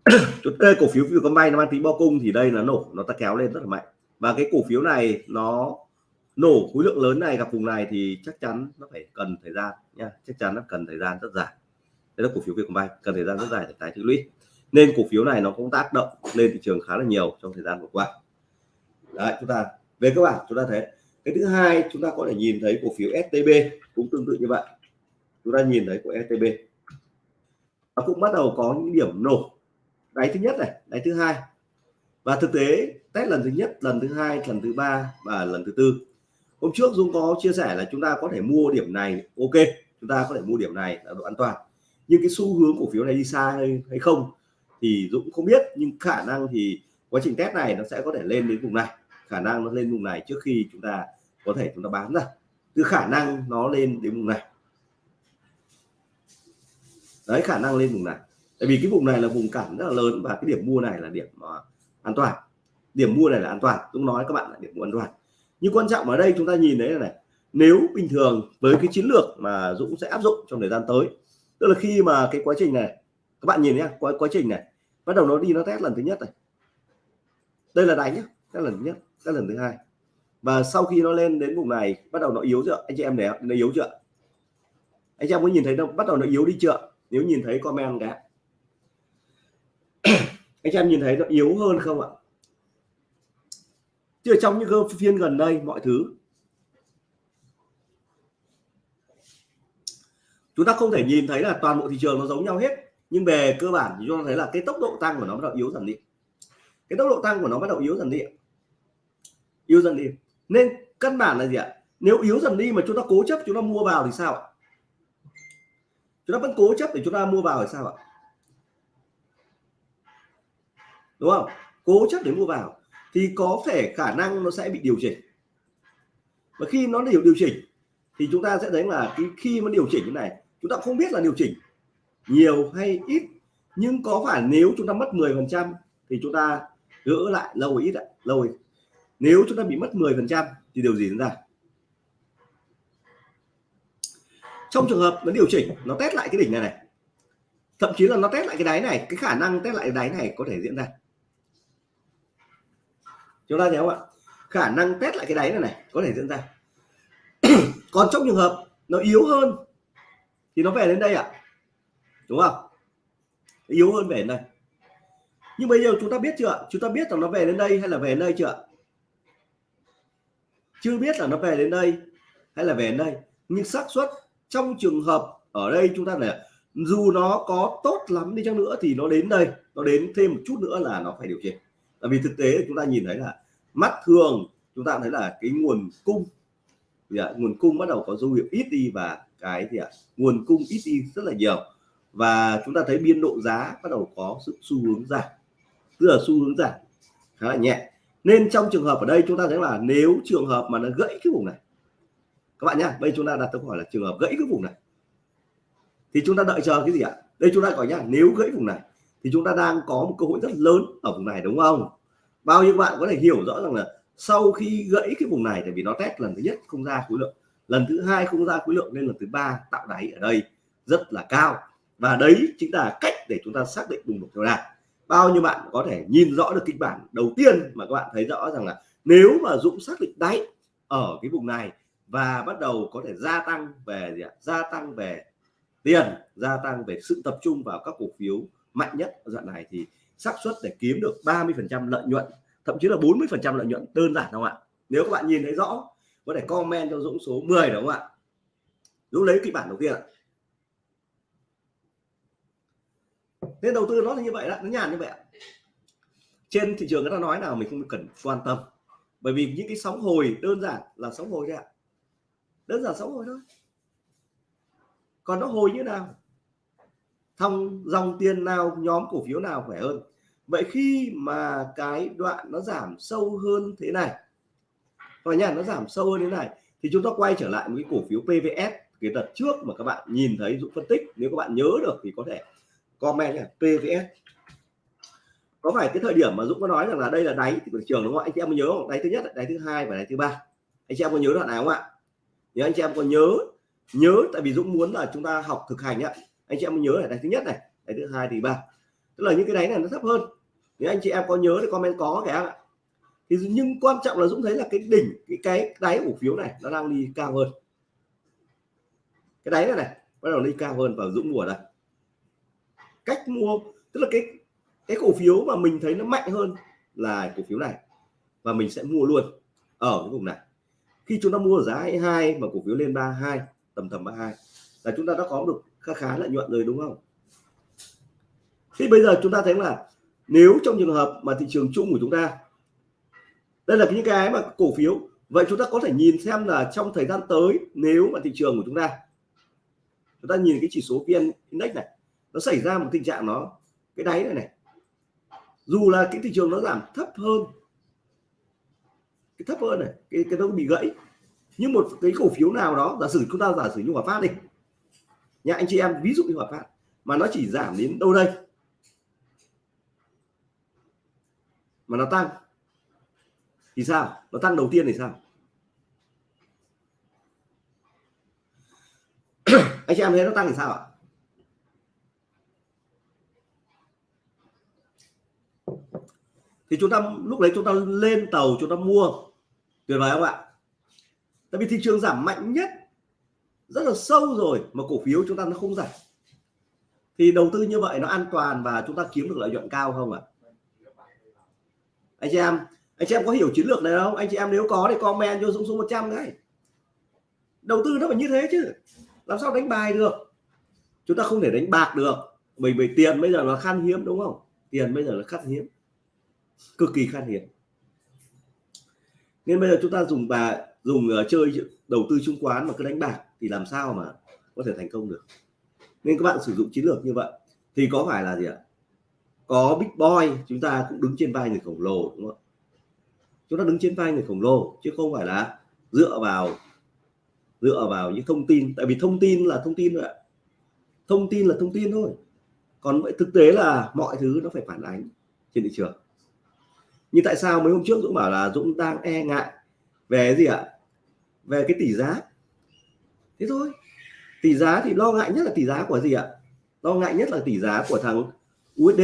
Đây cổ phiếu Vietcombank nó mang tính bo cung thì đây là nổ. Nó ta kéo lên rất là mạnh. Và cái cổ phiếu này nó nổ khối lượng lớn này gặp vùng này thì chắc chắn nó phải cần thời gian nha. Chắc chắn nó cần thời gian rất dài đây là cổ phiếu Vietcombank cần thời gian rất dài để tái tích lũy. Nên cổ phiếu này nó cũng tác động lên thị trường khá là nhiều trong thời gian vừa qua. Đấy, chúng ta, về các bạn chúng ta thấy, cái thứ hai chúng ta có thể nhìn thấy cổ phiếu STB cũng tương tự như vậy. Chúng ta nhìn thấy của STB nó cũng bắt đầu có những điểm nổ. Đáy thứ nhất này, đáy thứ hai. Và thực tế, test lần thứ nhất, lần thứ hai, lần thứ ba và lần thứ tư. Hôm trước Dung có chia sẻ là chúng ta có thể mua điểm này, ok. Chúng ta có thể mua điểm này là độ an toàn nhưng cái xu hướng cổ phiếu này đi xa hay, hay không thì Dũng không biết nhưng khả năng thì quá trình test này nó sẽ có thể lên đến vùng này. Khả năng nó lên vùng này trước khi chúng ta có thể chúng ta bán ra. Từ khả năng nó lên đến vùng này. Đấy khả năng lên vùng này. Tại vì cái vùng này là vùng cản rất là lớn và cái điểm mua này là điểm uh, an toàn. Điểm mua này là an toàn. Dũng nói các bạn là điểm mua an toàn. Nhưng quan trọng ở đây chúng ta nhìn thấy là này nếu bình thường với cái chiến lược mà Dũng sẽ áp dụng trong thời gian tới tức là khi mà cái quá trình này, các bạn nhìn nhé quá quá trình này, bắt đầu nó đi, nó test lần thứ nhất này. Đây là đánh nhé test lần thứ nhất, test lần thứ hai. Và sau khi nó lên đến vùng này, bắt đầu nó yếu chưa? Anh chị em để nó yếu chưa? Anh chị em có nhìn thấy nó bắt đầu nó yếu đi chưa? Nếu nhìn thấy comment cái anh chị em nhìn thấy nó yếu hơn không ạ? Chứ trong những phiên gần đây, mọi thứ chúng ta không thể nhìn thấy là toàn bộ thị trường nó giống nhau hết, nhưng về cơ bản thì chúng ta thấy là cái tốc độ tăng của nó bắt đầu yếu dần đi. Cái tốc độ tăng của nó bắt đầu yếu dần đi yếu dần đi. Nên căn bản là gì ạ? Nếu yếu dần đi mà chúng ta cố chấp, chúng ta mua vào thì sao ạ? Chúng ta vẫn cố chấp để chúng ta mua vào thì sao ạ? Đúng không? Cố chấp để mua vào thì có thể khả năng nó sẽ bị điều chỉnh. Và khi nó điều điều chỉnh thì chúng ta sẽ thấy là cái khi nó điều chỉnh như này chúng ta không biết là điều chỉnh nhiều hay ít, nhưng có phải nếu chúng ta mất 10 phần trăm thì chúng ta gỡ lại lâu ít ạ? Lâu ít? Nếu chúng ta bị mất 10 phần trăm thì điều gì diễn ra? Trong trường hợp nó điều chỉnh, nó test lại cái đỉnh này này, thậm chí là nó test lại cái đáy này, cái khả năng test lại cái đáy này có thể diễn ra. Chúng ta thấy không ạ? Khả năng test lại cái đáy này này có thể diễn ra. Còn trong trường hợp nó yếu hơn thì nó về đến đây ạ. Đúng không? Yếu hơn về đến đây. Nhưng bây giờ chúng ta biết chưa chúng ta biết là nó về đến đây hay là về đến đây chưa chưa biết là nó về đến đây hay là về đến đây. Nhưng xác suất trong trường hợp ở đây chúng ta là dù nó có tốt lắm đi chăng nữa thì nó đến đây, nó đến thêm một chút nữa là nó phải điều chỉnh. Tại vì thực tế chúng ta nhìn thấy là mắt thường chúng ta thấy là cái nguồn cung nguồn cung bắt đầu có dấu hiệu ít đi và cái thì à, nguồn cung ít đi rất là nhiều. Và chúng ta thấy biên độ giá bắt đầu có sự xu hướng giảm. Tức là xu hướng giảm khá là nhẹ. Nên trong trường hợp ở đây chúng ta thấy là nếu trường hợp mà nó gãy cái vùng này các bạn nhá bây chúng ta đặt câu hỏi là trường hợp gãy cái vùng này thì chúng ta đợi chờ cái gì ạ? Đây chúng ta gọi nhá nếu gãy vùng này thì chúng ta đang có một cơ hội rất lớn ở vùng này đúng không? Bao nhiêu bạn có thể hiểu rõ rằng là sau khi gãy cái vùng này tại vì nó test lần thứ nhất không ra khối lượng lần thứ hai không ra khối lượng nên lần thứ ba tạo đáy ở đây rất là cao. Và đấy chính là cách để chúng ta xác định bùng nổ theo đà bao nhiêu bạn có thể nhìn rõ được kịch bản đầu tiên mà các bạn thấy rõ rằng là nếu mà Dũng xác định đáy ở cái vùng này và bắt đầu có thể gia tăng về gì ạ? gia tăng về tiền, gia tăng về sự tập trung vào các cổ phiếu mạnh nhất ở đoạn này thì xác suất để kiếm được 30 phần trăm lợi nhuận, thậm chí là 40 phần trăm lợi nhuận đơn giản không ạ? Nếu các bạn nhìn thấy rõ có thể comment cho Dũng số 10 đúng không ạ? Dũng lấy kịch bản đầu tiên ạ. Nên đầu tư nó là như vậy đó, nó nhàn như vậy trên thị trường người ta nói nào mình không cần quan tâm. Bởi vì những cái sóng hồi đơn giản là sóng hồi đấy ạ. Đơn giản sóng hồi thôi. Còn nó hồi như nào? Thông dòng tiền nào nhóm cổ phiếu nào khỏe hơn? Vậy khi mà cái đoạn nó giảm sâu hơn thế này và nhà nó giảm sâu hơn thế này. Thì chúng ta quay trở lại một cái cổ phiếu PVS cái đợt trước mà các bạn nhìn thấy Dũng phân tích. Nếu các bạn nhớ được thì có thể comment nhé PVS có phải cái thời điểm mà Dũng có nói rằng là đây là đáy của thị trường đúng không anh chị em có nhớ không? Đáy thứ nhất, đáy thứ hai và đáy thứ ba. Anh chị em có nhớ đoạn nào không ạ? Nếu anh chị em có nhớ nhớ tại vì Dũng muốn là chúng ta học thực hành ạ anh chị em có nhớ là đáy thứ nhất này, đáy thứ hai thì ba. Tức là những cái đáy này nó thấp hơn. Nếu anh chị em có nhớ thì comment có kìa. ạ thì nhưng quan trọng là Dũng thấy là cái đỉnh, cái cái đáy cổ phiếu này nó đang đi cao hơn. Cái đáy này này, bắt đầu đi cao hơn và Dũng mua đây. Cách mua, tức là cái cái cổ phiếu mà mình thấy nó mạnh hơn là cổ phiếu này. Và mình sẽ mua luôn ở cái vùng này. Khi chúng ta mua ở giá 22 mà cổ phiếu lên 32 tầm tầm 32 là chúng ta đã có được khá khá lợi nhuận rồi, đúng không? Thì bây giờ chúng ta thấy là nếu trong trường hợp mà thị trường chung của chúng ta đây là những cái mà cổ phiếu. Vậy chúng ta có thể nhìn xem là trong thời gian tới, nếu mà thị trường của chúng ta chúng ta nhìn cái chỉ số vn index này, nó xảy ra một tình trạng nó, cái đáy này này. Dù là cái thị trường nó giảm thấp hơn, cái thấp hơn này, cái cái nó bị gãy, nhưng một cái cổ phiếu nào đó, giả sử chúng ta giả sử như hòa phát đi. Nhà anh chị em, ví dụ như hòa phát, mà nó chỉ giảm đến đâu đây? Mà nó tăng thì sao? Nó tăng đầu tiên thì sao? Anh chị em thấy nó tăng thì sao ạ? Thì chúng ta, lúc đấy chúng ta lên tàu, chúng ta mua. Tuyệt vời không ạ? Tại vì thị trường giảm mạnh nhất, rất là sâu rồi mà cổ phiếu chúng ta nó không giảm. Thì đầu tư như vậy nó an toàn và chúng ta kiếm được lợi nhuận cao không ạ? Anh chị em anh chị em có hiểu chiến lược này không? Anh chị em nếu có thì comment cho Dũng số 100 đấy. Đầu tư nó phải như thế chứ. Làm sao đánh bài được? Chúng ta không thể đánh bạc được. Bởi vì tiền bây giờ nó khan hiếm đúng không? Tiền bây giờ là khan hiếm. Cực kỳ khan hiếm. Nên bây giờ chúng ta dùng bà dùng uh, chơi đầu tư chứng khoán mà cứ đánh bạc thì làm sao mà có thể thành công được? Nên các bạn sử dụng chiến lược như vậy. Thì có phải là gì ạ? Có big boy chúng ta cũng đứng trên vai người khổng lồ đúng không? Chúng ta đứng trên vai người khổng lồ, chứ không phải là dựa vào dựa vào những thông tin. Tại vì thông tin là thông tin thôi ạ. Thông tin là thông tin thôi. Còn vậy thực tế là mọi thứ nó phải phản ánh trên thị trường. Như tại sao mấy hôm trước Dũng bảo là Dũng đang e ngại về gì ạ? Về cái tỷ giá. Thế thôi. Tỷ giá thì lo ngại nhất là tỷ giá của gì ạ? Lo ngại nhất là tỷ giá của thằng USD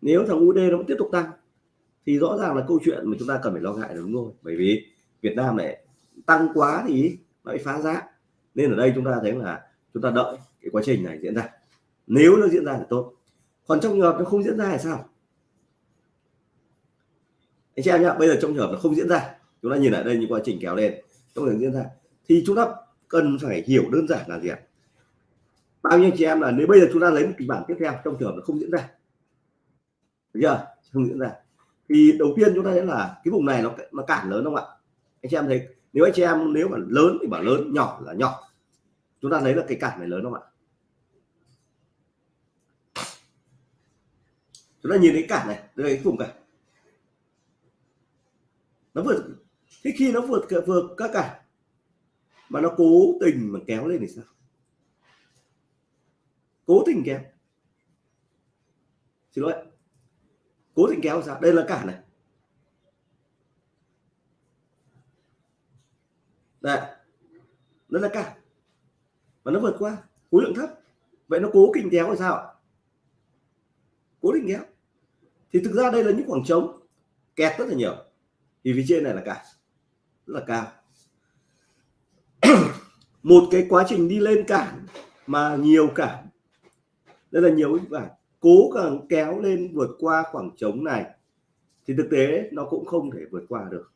nếu thằng USD nó vẫn tiếp tục tăng thì rõ ràng là câu chuyện mà chúng ta cần phải lo ngại là đúng rồi, bởi vì Việt Nam này tăng quá thì nó bị phá giá. Nên ở đây chúng ta thấy là chúng ta đợi cái quá trình này diễn ra. Nếu nó diễn ra thì tốt. Còn trong trường hợp nó không diễn ra thì sao? Anh chị em nhá, bây giờ trong trường hợp nó không diễn ra, chúng ta nhìn lại đây những quá trình kéo lên, trong trường diễn ra, thì chúng ta cần phải hiểu đơn giản là gì ạ? Bao nhiêu chị em là nếu bây giờ chúng ta lấy một kịch bản tiếp theo, trong trường hợp nó không diễn ra. Được chưa? Không diễn ra thì đầu tiên chúng ta thấy là cái vùng này nó nó cản lớn không ạ? Anh chị em thấy, nếu anh chị em nếu mà lớn thì bảo lớn, nhỏ là nhỏ. Chúng ta thấy là cái cản này lớn không ạ? Chúng ta nhìn thấy cản này, đây cái vùng cản nó vượt thế khi nó vượt vượt các cản mà nó cố tình mà kéo lên thì sao? Cố tình kéo. Xin lỗi cố định kéo ra. Đây là cả này. Đây. Nó là cả và nó vượt qua. Khối lượng thấp. Vậy nó cố tình kéo là sao cố định kéo. Thì thực ra đây là những khoảng trống kẹt rất là nhiều. Thì phía trên này là cả rất là cao. Một cái quá trình đi lên cản mà nhiều cản. Đây là nhiều cái cản cố gắng kéo lên vượt qua khoảng trống này thì thực tế nó cũng không thể vượt qua được.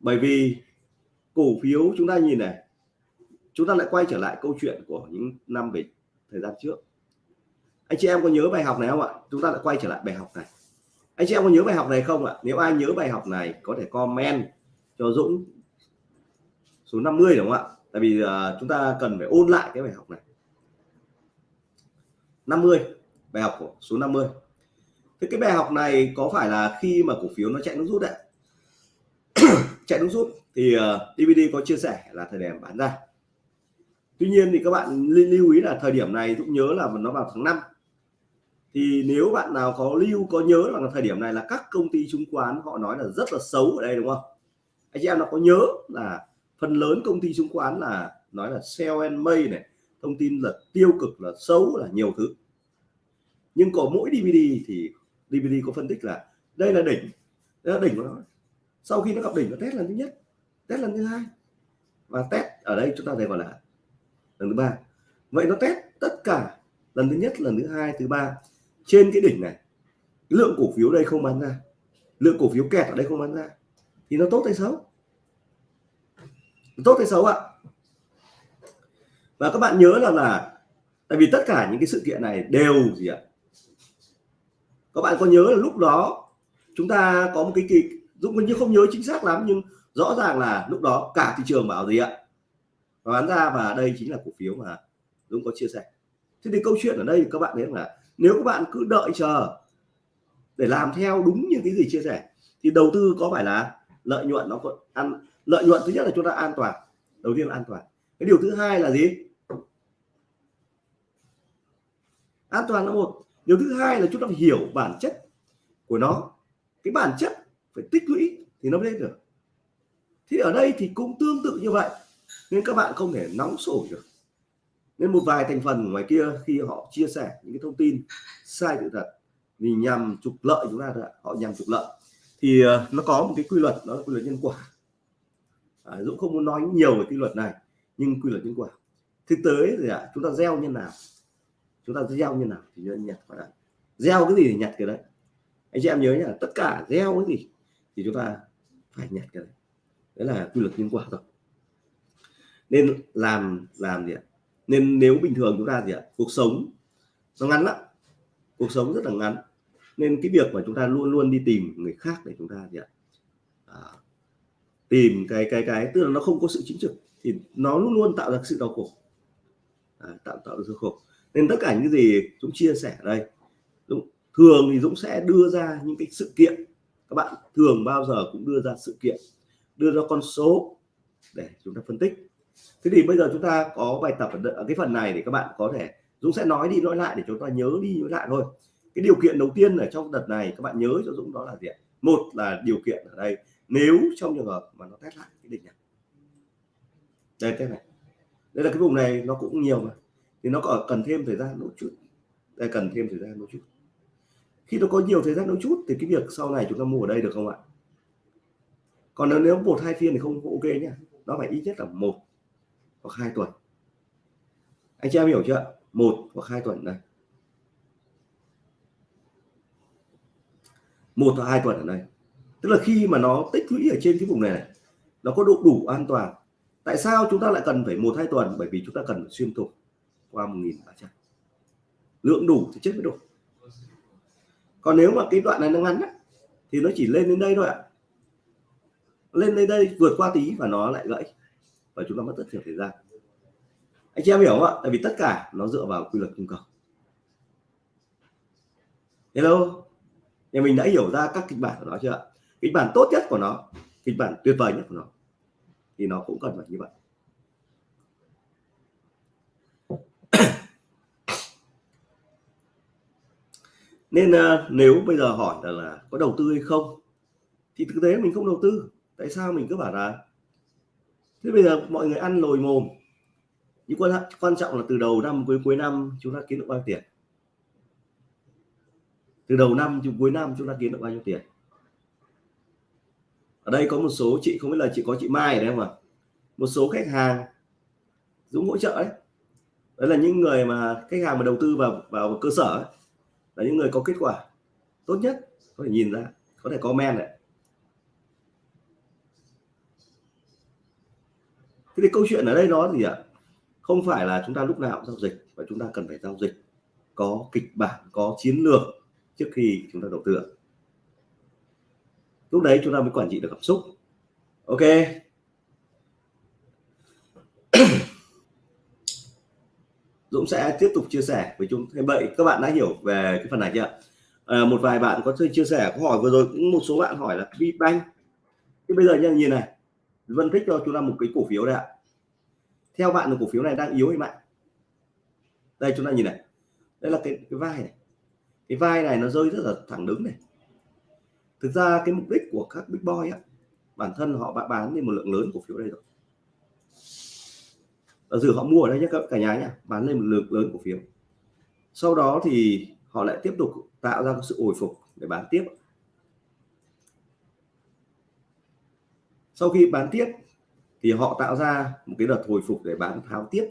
Bởi vì cổ phiếu chúng ta nhìn này chúng ta lại quay trở lại câu chuyện của những năm về thời gian trước. Anh chị em có nhớ bài học này không ạ? Chúng ta lại quay trở lại bài học này. Anh chị em có nhớ bài học này không ạ? Nếu ai nhớ bài học này có thể comment cho Dũng số 50 đúng không ạ? Tại vì uh, chúng ta cần phải ôn lại cái bài học này. 50 bài học của số 50 thế cái bài học này có phải là khi mà cổ phiếu nó chạy nước rút đấy chạy nước rút thì ờ, DVD có chia sẻ là thời điểm bán ra. Tuy nhiên thì các bạn lưu ý là thời điểm này cũng nhớ là nó vào tháng 5 thì nếu bạn nào có lưu, có nhớ là thời điểm này là các công ty chứng khoán họ nói là rất là xấu ở đây, đúng không? Anh chị em nó có nhớ là phần lớn công ty chứng khoán là nói là sell and may này, thông tin là tiêu cực, là xấu, là nhiều thứ? Nhưng có mỗi DVD thì DVD có phân tích là đây là đỉnh, đây là đỉnh của nó. Sau khi nó gặp đỉnh, nó test lần thứ nhất, test lần thứ hai. Và test ở đây chúng ta thấy gọi là lần thứ ba. Vậy nó test tất cả lần thứ nhất, lần thứ hai, thứ ba trên cái đỉnh này. Lượng cổ phiếu đây không bán ra. Lượng cổ phiếu kẹt ở đây không bán ra. Thì nó tốt hay xấu? Tốt hay xấu ạ? Và các bạn nhớ là là tại vì tất cả những cái sự kiện này đều gì ạ? Các bạn có nhớ là lúc đó chúng ta có một cái kỳ, Dũng như không nhớ chính xác lắm, nhưng rõ ràng là lúc đó cả thị trường bảo gì ạ? Bán ra và đây chính là cổ phiếu mà Dũng có chia sẻ. Thế thì câu chuyện ở đây các bạn thấy là nếu các bạn cứ đợi chờ để làm theo đúng như cái gì chia sẻ, thì đầu tư có phải là lợi nhuận nó còn ăn lợi nhuận thứ nhất là chúng ta an toàn, đầu tiên là an toàn. Cái điều thứ hai là gì? An toàn là một điều thứ hai là chúng ta phải hiểu bản chất của nó. Cái bản chất phải tích lũy thì nó mới lên được. Thì ở đây thì cũng tương tự như vậy nên các bạn không thể nóng sổi được. Nên một vài thành phần ngoài kia khi họ chia sẻ những cái thông tin sai sự thật vì nhằm trục lợi chúng ta thôi ạ. Họ nhằm trục lợi. Thì ờ, nó có một cái quy luật đó là quy luật nhân quả. À, Dũng không muốn nói nhiều về quy luật này nhưng quy luật nhân quả. Thực tế thì ạ chúng ta gieo nhân nào? Chúng ta gieo như nào thì nhặt vào đấy gieo cái gì thì nhặt cái đấy. Anh chị em nhớ nhá tất cả gieo cái gì thì chúng ta phải nhặt cái đấy. Đấy là quy luật nhân quả rồi nên làm làm gì ạ? Nên nếu bình thường chúng ta gì ạ? Cuộc sống nó ngắn lắm. Cuộc sống rất là ngắn. Nên cái việc mà chúng ta luôn luôn đi tìm người khác để chúng ta gì ạ? À, tìm cái cái cái tức là nó không có sự chính trực thì nó luôn luôn tạo ra sự đau khổ. À, tạo tạo ra sự khổ nên tất cả những gì chúng chia sẻ ở đây Dũng, thường thì Dũng sẽ đưa ra những cái sự kiện. Các bạn thường bao giờ cũng đưa ra sự kiện đưa ra con số để chúng ta phân tích. Thế thì bây giờ chúng ta có bài tập ở cái phần này để các bạn có thể Dũng sẽ nói đi nói lại để chúng ta nhớ đi nhớ lại thôi. Cái điều kiện đầu tiên ở trong đợt này các bạn nhớ cho Dũng đó là gì một là điều kiện ở đây nếu trong trường hợp mà nó test lại cái đỉnh này. Đây test này. Đây là cái vùng này nó cũng nhiều mà thì nó có cần thêm thời gian một chút. Đây cần thêm thời gian một chút. Khi nó có nhiều thời gian một chút thì cái việc sau này chúng ta mua ở đây được không ạ? Còn nếu nếu một hai phiên thì không ok nhá. Nó phải ít nhất là một hoặc hai tuần. Anh chị em hiểu chưa một hoặc hai tuần này, một hoặc hai tuần ở đây. Tức là khi mà nó tích lũy ở trên cái vùng này, này nó có độ đủ an toàn. Tại sao chúng ta lại cần phải một hai tuần? Bởi vì chúng ta cần phải xuyên tục qua 1.300 lượng đủ thì chết mới đủ. Còn nếu mà cái đoạn này nó ngắn á, thì nó chỉ lên đến đây thôi ạ. Lên đến đây vượt qua tí và nó lại gãy. Và chúng ta mất rất nhiều thời gian. Anh chị em hiểu không ạ? Tại vì tất cả nó dựa vào quy luật cung cầu. Hello? Nhà mình đã hiểu ra các kịch bản của nó chưa kịch bản tốt nhất của nó kịch bản tuyệt vời nhất của nó thì nó cũng cần phải như vậy. Nên ờ, nếu bây giờ hỏi là, là có đầu tư hay không thì thực tế mình không đầu tư. Tại sao mình cứ bảo là thế bây giờ mọi người ăn lồi mồm. Nhưng quan quan trọng là từ đầu năm cuối cuối năm chúng ta kiếm được bao nhiêu tiền? Từ đầu năm đến cuối năm chúng ta kiếm được bao nhiêu tiền? Ở đây có một số chị không biết là chị có chị Mai ở đây không ạ? Một số khách hàng Dũng hỗ trợ đấy. Đấy là những người mà khách hàng mà đầu tư vào vào cơ sở ấy, là những người có kết quả tốt nhất có thể nhìn ra, có thể comment này. Thế thì câu chuyện ở đây nó gì ạ? Không phải là chúng ta lúc nào cũng giao dịch và chúng ta cần phải giao dịch. Có kịch bản, có chiến lược trước khi chúng ta đầu tư lúc đấy chúng ta mới quản trị được cảm xúc. Ok. Dũng sẽ tiếp tục chia sẻ với chúng. Thêm vậy các bạn đã hiểu về cái phần này chưa? À, một vài bạn có thể chia sẻ câu hỏi vừa rồi cũng một số bạn hỏi là VBank thì bây giờ nha nhìn này phân tích cho chúng ta một cái cổ phiếu đây ạ. Theo bạn là cổ phiếu này đang yếu hay mạnh? Đây chúng ta nhìn này. Đây là cái cái vai này. Cái vai này nó rơi rất là thẳng đứng này. Thực ra cái mục đích của các big boy á bản thân họ bán đi một lượng lớn cổ phiếu đây rồi ở dự họ mua ở đây nhé cả nhà nhé bán lên một lượng lớn cổ phiếu. Sau đó thì họ lại tiếp tục tạo ra sự hồi phục để bán tiếp. Sau khi bán tiếp thì họ tạo ra một cái đợt hồi phục để bán tháo tiếp.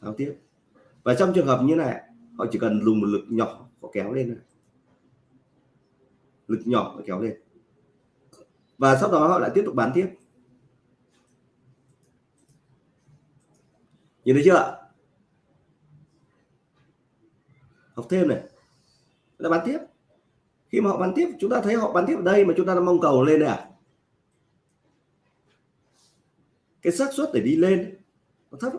Tháo tiếp. Và trong trường hợp như này, họ chỉ cần dùng một lực nhỏ họ kéo lên này. lực nhỏ họ kéo lên. Và sau đó họ lại tiếp tục bán tiếp. Nhìn thấy chưa học thêm này. Là bán tiếp. Khi mà họ bán tiếp, chúng ta thấy họ bán tiếp ở đây mà chúng ta đang mong cầu lên đây à? Cái xác suất để đi lên, nó thấp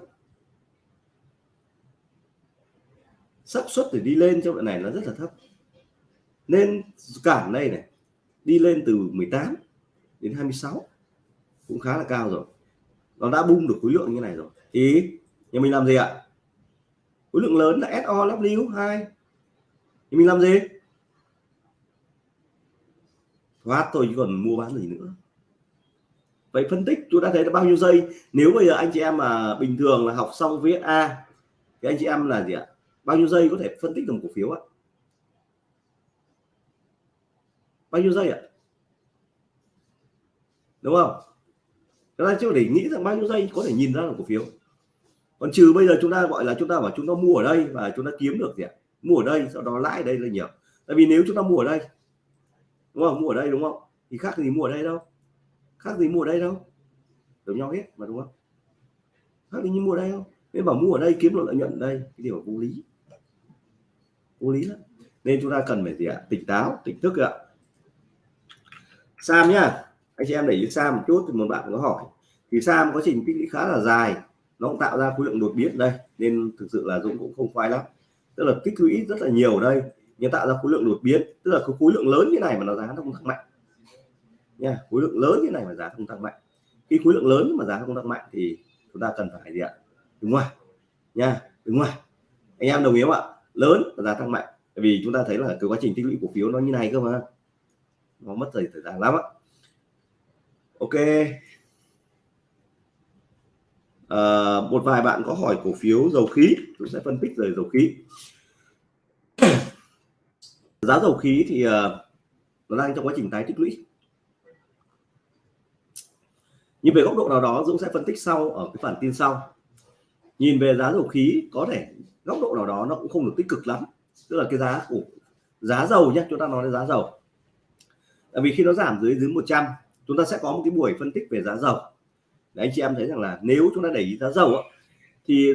xác suất để đi lên trong đoạn này nó rất là thấp. Nên cản đây này, đi lên từ 18 đến 26 cũng khá là cao rồi. Nó đã bung được khối lượng như này rồi. Thì nhà mình làm gì ạ? Khối lượng lớn là SO W 2 thì mình làm gì? Thoát thôi, chứ còn mua bán gì nữa. Vậy phân tích chúng ta thấy là bao nhiêu giây? Nếu bây giờ anh chị em mà bình thường là học xong viết A, thì anh chị em là gì ạ? Bao nhiêu giây có thể phân tích được một cổ phiếu ạ? Bao nhiêu giây ạ? Đúng không? Chúng ta chưa để nghĩ rằng bao nhiêu giây có thể nhìn ra được cổ phiếu còn trừ bây giờ chúng ta gọi là chúng ta bảo chúng ta mua ở đây và chúng ta kiếm được gì ạ? Mua ở đây, sau đó lãi đây là nhiều. Tại vì nếu chúng ta mua ở đây, đúng không? Mua ở đây đúng không? Thì khác gì mua ở đây đâu. Khác gì mua ở đây đâu. Giống nhau hết mà đúng không? Khác gì như mua ở đây không nên bảo mua ở đây kiếm được lợi nhuận ở đây, cái điều vô lý. Vô lý lắm. Nên chúng ta cần phải gì ạ? Tỉnh táo, tỉnh thức ạ. Sam nhá. Anh chị em để ý Sam một chút thì một bạn có hỏi. Thì Sam quá trình tích lũy khá là dài nó cũng tạo ra khối lượng đột biến đây, nên thực sự là Dũng cũng không khoái lắm. Tức là tích lũy rất là nhiều đây, nhưng tạo ra khối lượng đột biến. Tức là khối lượng lớn như này mà nó giá nó không tăng mạnh. Nha, khối lượng lớn như này mà giá không tăng mạnh. Khi khối lượng lớn mà giá không tăng mạnh thì chúng ta cần phải gì ạ? Đứng ngoài. Nha, đứng ngoài. Anh em đồng ý không ạ? Lớn và giá tăng mạnh. Vì chúng ta thấy là cái quá trình tích lũy cổ phiếu nó như này cơ mà. Nó mất thời thời gian lắm ạ. Ok à, một vài bạn có hỏi cổ phiếu dầu khí tôi sẽ phân tích về dầu khí. Giá dầu khí thì uh, nó đang trong quá trình tái tích lũy. Nhưng về góc độ nào đó Dũng sẽ phân tích sau ở cái bản tin sau. Nhìn về giá dầu khí có thể góc độ nào đó nó cũng không được tích cực lắm. Tức là cái giá của giá dầu nhé chúng ta nói đến giá dầu. Tại vì khi nó giảm dưới dưới 100 chúng ta sẽ có một cái buổi phân tích về giá dầu để anh chị em thấy rằng là nếu chúng ta để ý giá dầu á, thì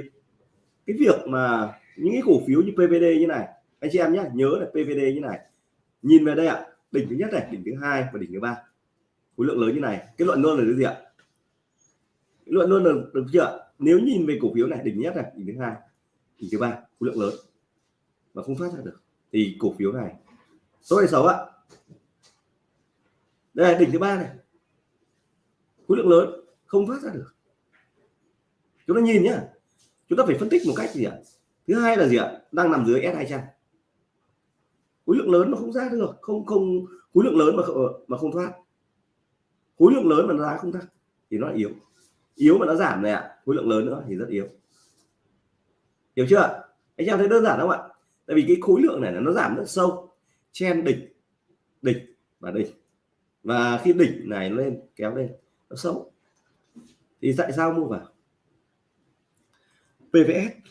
cái việc mà những cái cổ phiếu như PVD như này, anh chị em nhé nhớ là PVD như này, nhìn về đây ạ, đỉnh thứ nhất này, đỉnh thứ hai và đỉnh thứ ba. Khối lượng lớn như này, cái luận luôn là cái gì ạ? Cái luận luôn là được chưa nếu nhìn về cổ phiếu này, đỉnh nhất này, đỉnh thứ hai, đỉnh thứ ba, khối lượng lớn và không thoát ra được, thì cổ phiếu này tốt hay xấu ạ. Đây là đỉnh thứ ba này, khối lượng lớn không thoát ra được. Chúng ta nhìn nhá, chúng ta phải phân tích một cách gì ạ? Thứ hai là gì ạ? Đang nằm dưới S 200 khối lượng lớn mà không ra được, không không, khối lượng lớn mà mà không thoát. Khối lượng lớn mà nó ra không thoát thì nó là yếu. Yếu mà nó giảm này ạ, khối lượng lớn nữa thì rất yếu. Hiểu chưa? Anh em thấy đơn giản không ạ? Tại vì cái khối lượng này nó giảm rất sâu. Chen đỉnh đỉnh và đỉnh. Và khi đỉnh này lên, kéo lên, nó xấu thì tại sao mua vào? PVS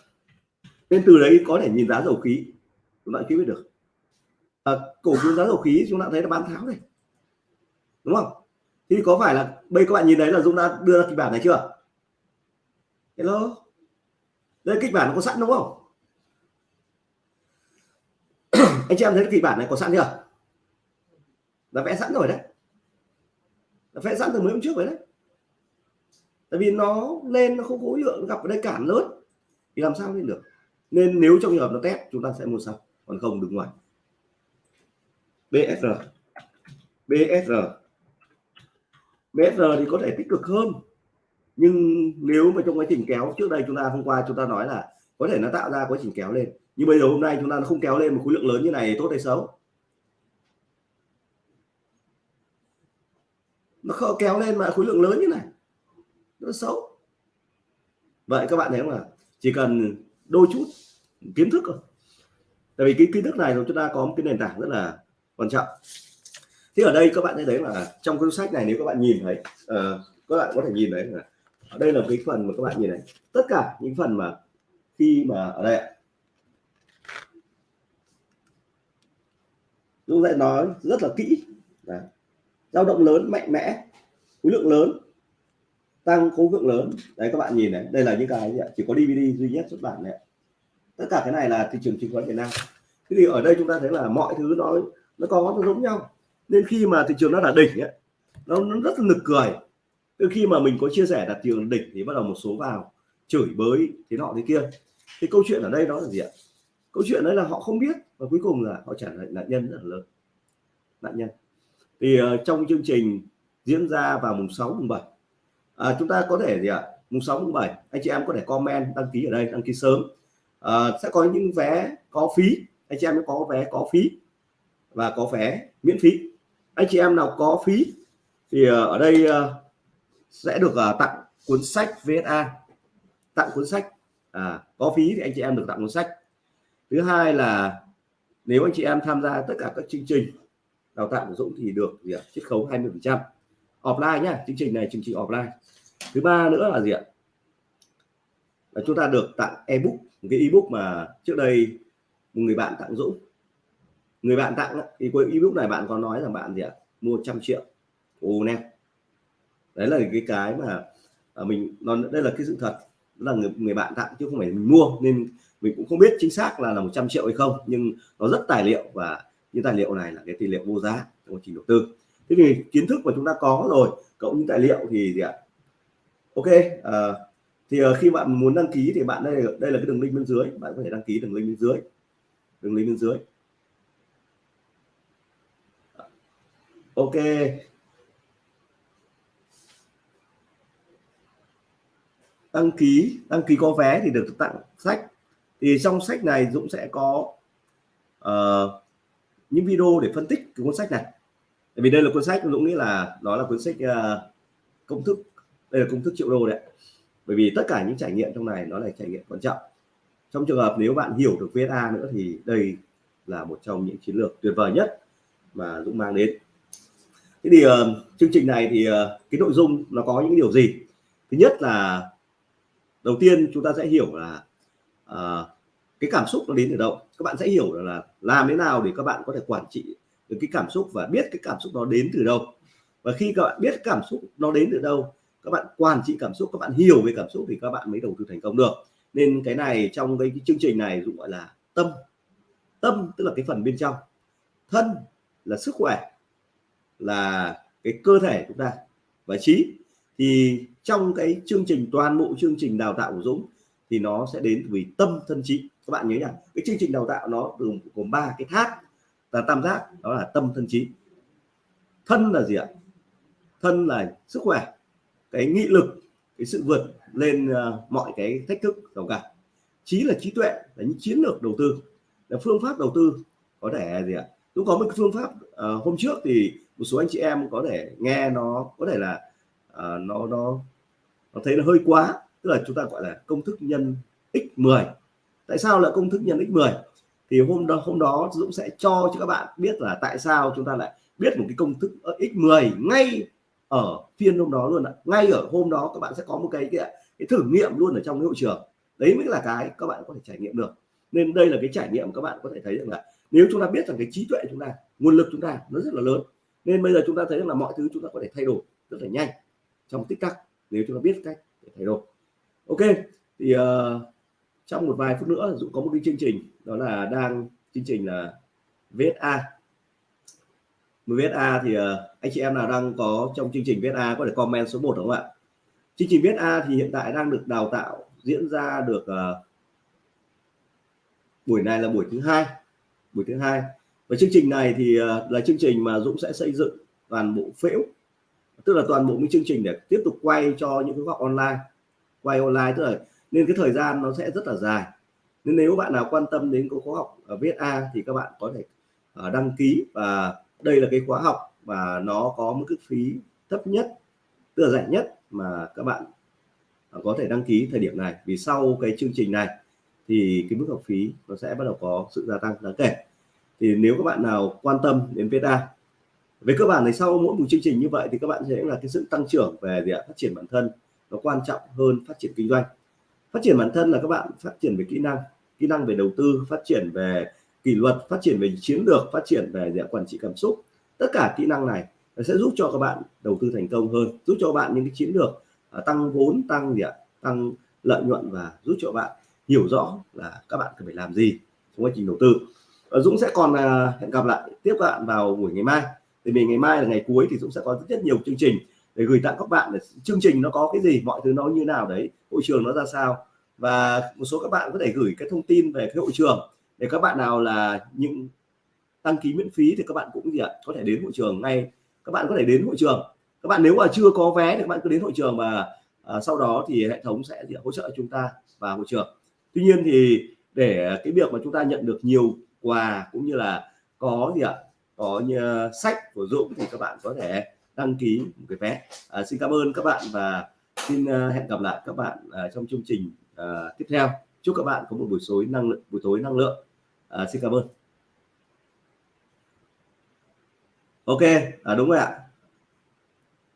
nên từ đấy có thể nhìn giá dầu khí. Chúng ta kiếm biết được. À, cổ phiếu giá dầu khí chúng ta thấy là bán tháo này đúng không? Thì có phải là bây các bạn nhìn thấy là Dũng đã đưa ra kịch bản này chưa? Hello? Đây kịch bản có sẵn đúng không? Anh chị em thấy kịch bản này có sẵn chưa? Đã vẽ sẵn rồi đấy. Đã vẽ sẵn từ mấy hôm trước rồi đấy tại vì nó lên nó không khối lượng gặp ở đây cản lớn. Thì làm sao lên được? Nên nếu trong trường hợp nó test, chúng ta sẽ mua sau. Còn không đứng ngoài. BSR BSR BSR thì có thể tích cực hơn. Nhưng nếu mà trong quá trình kéo trước đây chúng ta hôm qua chúng ta nói là có thể nó tạo ra quá trình kéo lên. Nhưng bây giờ hôm nay chúng ta không kéo lên một khối lượng lớn như này tốt hay xấu? Nó không kéo lên mà khối lượng lớn như này nó xấu. Vậy các bạn thấy không là chỉ cần đôi chút kiến thức thôi. Tại vì cái kiến thức này chúng ta có một cái nền tảng rất là quan trọng. Thì ở đây các bạn thấy là trong cuốn sách này nếu các bạn nhìn thấy uh, các bạn có thể nhìn thấy là ở đây là cái phần mà các bạn nhìn thấy. Tất cả những phần mà khi mà ở đây chúng ta nói rất là kỹ. Dao động lớn mạnh mẽ khối lượng lớn tăng khối lượng lớn. Đấy các bạn nhìn này đây là những cái gì ạ? chỉ có DVD duy nhất xuất bản này tất cả cái này là thị trường chứng khoán Việt Nam. Thế thì ở đây chúng ta thấy là mọi thứ nó nó có nó giống nhau. Nên khi mà thị trường nó là đỉnh ấy, nó, nó rất là nực cười. Từ khi mà mình có chia sẻ là trường đỉnh thì bắt đầu một số vào chửi bới thế nọ thế kia. Thì câu chuyện ở đây đó là gì ạ? Câu chuyện đấy là họ không biết và cuối cùng là họ trả lại nạn nhân rất là lớn. Nạn nhân. Thì uh, trong chương trình diễn ra vào mùng 6 mùng 7 à, chúng ta có thể gì ạ? Mùng 6 mùng 7 anh chị em có thể comment đăng ký ở đây đăng ký sớm. À, sẽ có những vé có phí. Anh chị em có vé có phí và có vé miễn phí. Anh chị em nào có phí thì à, ở đây à, sẽ được à, tặng cuốn sách VSA tặng cuốn sách. À, có phí thì anh chị em được tặng cuốn sách. Thứ hai là nếu anh chị em tham gia tất cả các chương trình đào tạo của Dũng thì được gì ạ? Chiết khấu 20 phần trăm offline nhé, chương trình này chương trình offline. Thứ ba nữa là gì ạ? Là chúng ta được tặng ebook một cái ebook mà trước đây một người bạn tặng Dũng. Người bạn tặng thì cuối ebook này bạn có nói rằng bạn gì ạ? Mua trăm triệu. Ô nè. Đấy là cái cái mà à, mình nó đây là cái sự thật. Là người, người bạn tặng chứ không phải mình mua nên mình cũng không biết chính xác là là 100 triệu hay không. Nhưng nó rất tài liệu và những tài liệu này là cái tài liệu vô giá trong quá trình đầu tư thế thì kiến thức mà chúng ta có rồi cộng những tài liệu thì gì ạ? Ok à, thì ờ, khi bạn muốn đăng ký thì bạn đây đây là cái đường link bên dưới bạn có thể đăng ký đường link bên dưới đường link bên dưới. Ok. Đăng ký đăng ký có vé thì được tặng sách. Thì trong sách này Dũng sẽ có uh, những video để phân tích cái cuốn sách này. Tại vì đây là cuốn sách Dũng nghĩ là đó là cuốn sách uh, công thức đây là công thức triệu đô đấy bởi vì tất cả những trải nghiệm trong này nó là trải nghiệm quan trọng. Trong trường hợp nếu bạn hiểu được VSA nữa thì đây là một trong những chiến lược tuyệt vời nhất mà Dũng mang đến. Thế thì uh, chương trình này thì uh, cái nội dung nó có những điều gì? Thứ nhất là đầu tiên chúng ta sẽ hiểu là uh, cái cảm xúc nó đến từ đâu. Các bạn sẽ hiểu là làm thế nào để các bạn có thể quản trị được cái cảm xúc và biết cái cảm xúc nó đến từ đâu. Và khi các bạn biết cảm xúc nó đến từ đâu các bạn quản trị cảm xúc các bạn hiểu về cảm xúc thì các bạn mới đầu tư thành công được. Nên cái này trong cái, cái chương trình này dũng gọi là tâm. Tâm tức là cái phần bên trong. Thân là sức khỏe là cái cơ thể chúng ta. Và trí thì trong cái chương trình toàn bộ chương trình đào tạo của Dũng thì nó sẽ đến từ tâm thân trí. Các bạn nhớ nhá cái chương trình đào tạo nó gồm gồm ba cái tháp là tam giác đó là tâm thân trí. Thân là gì ạ? Thân là sức khỏe cái nghị lực cái sự vượt lên uh, mọi cái thách thức giàu cả trí là trí tuệ là những chiến lược đầu tư là phương pháp đầu tư. Có thể gì ạ? Cũng có một phương pháp uh, hôm trước thì một số anh chị em có thể nghe nó có thể là uh, nó nó nó thấy là hơi quá. Tức là chúng ta gọi là công thức nhân x10 tại sao là công thức nhân x10 thì hôm đó hôm đó Dũng sẽ cho cho các bạn biết là tại sao chúng ta lại biết một cái công thức x10 ngay ở phiên hôm đó luôn ạ. Ngay ở hôm đó các bạn sẽ có một cái cái, cái thử nghiệm luôn ở trong cái hội trường. Đấy mới là cái các bạn có thể trải nghiệm được. Nên đây là cái trải nghiệm các bạn có thể thấy rằng là nếu chúng ta biết rằng cái trí tuệ chúng ta nguồn lực chúng ta nó rất là lớn nên bây giờ chúng ta thấy rằng là mọi thứ chúng ta có thể thay đổi rất là nhanh trong tích tắc nếu chúng ta biết cách để thay đổi. Ok thì uh, trong một vài phút nữa dũng có một cái chương trình đó là đang chương trình là VSA VSA thì uh, anh chị em nào đang có trong chương trình VSA có thể comment số 1 đúng không ạ? Chương trình VSA thì hiện tại đang được đào tạo diễn ra được uh, buổi này là buổi thứ hai buổi thứ hai. Và chương trình này thì uh, là chương trình mà Dũng sẽ xây dựng toàn bộ phễu tức là toàn bộ những chương trình để tiếp tục quay cho những cái học online. Quay online tức là nên cái thời gian nó sẽ rất là dài. Nên nếu bạn nào quan tâm đến khóa học ở VSA thì các bạn có thể ờ, đăng ký. Và đây là cái khóa học và nó có mức phí thấp nhất, tức là rẻ nhất mà các bạn ờ, có thể đăng ký thời điểm này. Vì sau cái chương trình này thì cái mức học phí nó sẽ bắt đầu có sự gia tăng đáng kể. Thì nếu các bạn nào quan tâm đến VSA về cơ bản thì sau mỗi một chương trình như vậy thì các bạn sẽ là cái sự tăng trưởng về gì ạ? phát triển bản thân. Nó quan trọng hơn phát triển kinh doanh phát triển bản thân là các bạn phát triển về kỹ năng kỹ năng về đầu tư phát triển về kỷ luật phát triển về chiến lược phát triển về dạng quản trị cảm xúc. Tất cả kỹ năng này sẽ giúp cho các bạn đầu tư thành công hơn giúp cho bạn những cái chiến lược à, tăng vốn tăng gì ạ? Tăng lợi nhuận và giúp cho bạn hiểu rõ là các bạn cần phải làm gì trong quá trình đầu tư. Dũng sẽ còn à, hẹn gặp lại tiếp bạn vào buổi ngày mai. Thì vì ngày mai là ngày cuối thì Dũng sẽ có rất, rất nhiều chương trình để gửi tặng các bạn để chương trình nó có cái gì mọi thứ nó như nào đấy hội trường nó ra sao. Và một số các bạn có thể gửi cái thông tin về cái hội trường để các bạn nào là những đăng ký miễn phí thì các bạn cũng gì ạ có thể đến hội trường ngay. Các bạn có thể đến hội trường. Các bạn nếu mà chưa có vé thì các bạn cứ đến hội trường và à, sau đó thì hệ thống sẽ gì hỗ trợ chúng ta vào hội trường. Tuy nhiên thì để cái việc mà chúng ta nhận được nhiều quà cũng như là có gì ạ có như à, sách của Dũng thì các bạn có thể đăng ký một cái vé. À, xin cảm ơn các bạn và xin uh, hẹn gặp lại các bạn uh, trong chương trình uh, tiếp theo. Chúc các bạn có một buổi tối năng lượng buổi tối năng lượng. À, xin cảm ơn. Ok à, đúng rồi ạ.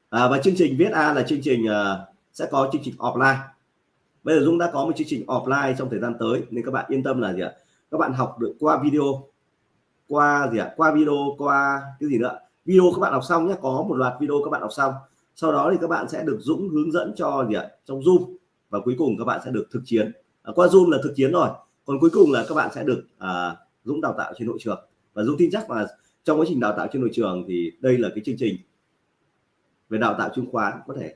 À, và chương trình viết A là chương trình uh, sẽ có chương trình offline. Bây giờ Dũng đã có một chương trình offline trong thời gian tới nên các bạn yên tâm là gì ạ? Các bạn học được qua video qua gì ạ? Qua video qua cái gì nữa video các bạn học xong nhé có một loạt video các bạn học xong. Sau đó thì các bạn sẽ được Dũng hướng dẫn cho gì ạ? Trong Zoom. Và cuối cùng các bạn sẽ được thực chiến. À, qua Zoom là thực chiến rồi. Còn cuối cùng là các bạn sẽ được à, Dũng đào tạo trên hội trường. Và Dũng tin chắc là trong quá trình đào tạo trên hội trường thì đây là cái chương trình về đào tạo chứng khoán có thể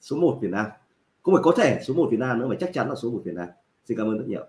số 1 Việt Nam. Không phải có thể số 1 Việt Nam nữa mà chắc chắn là số 1 Việt Nam. Xin cảm ơn rất nhiều.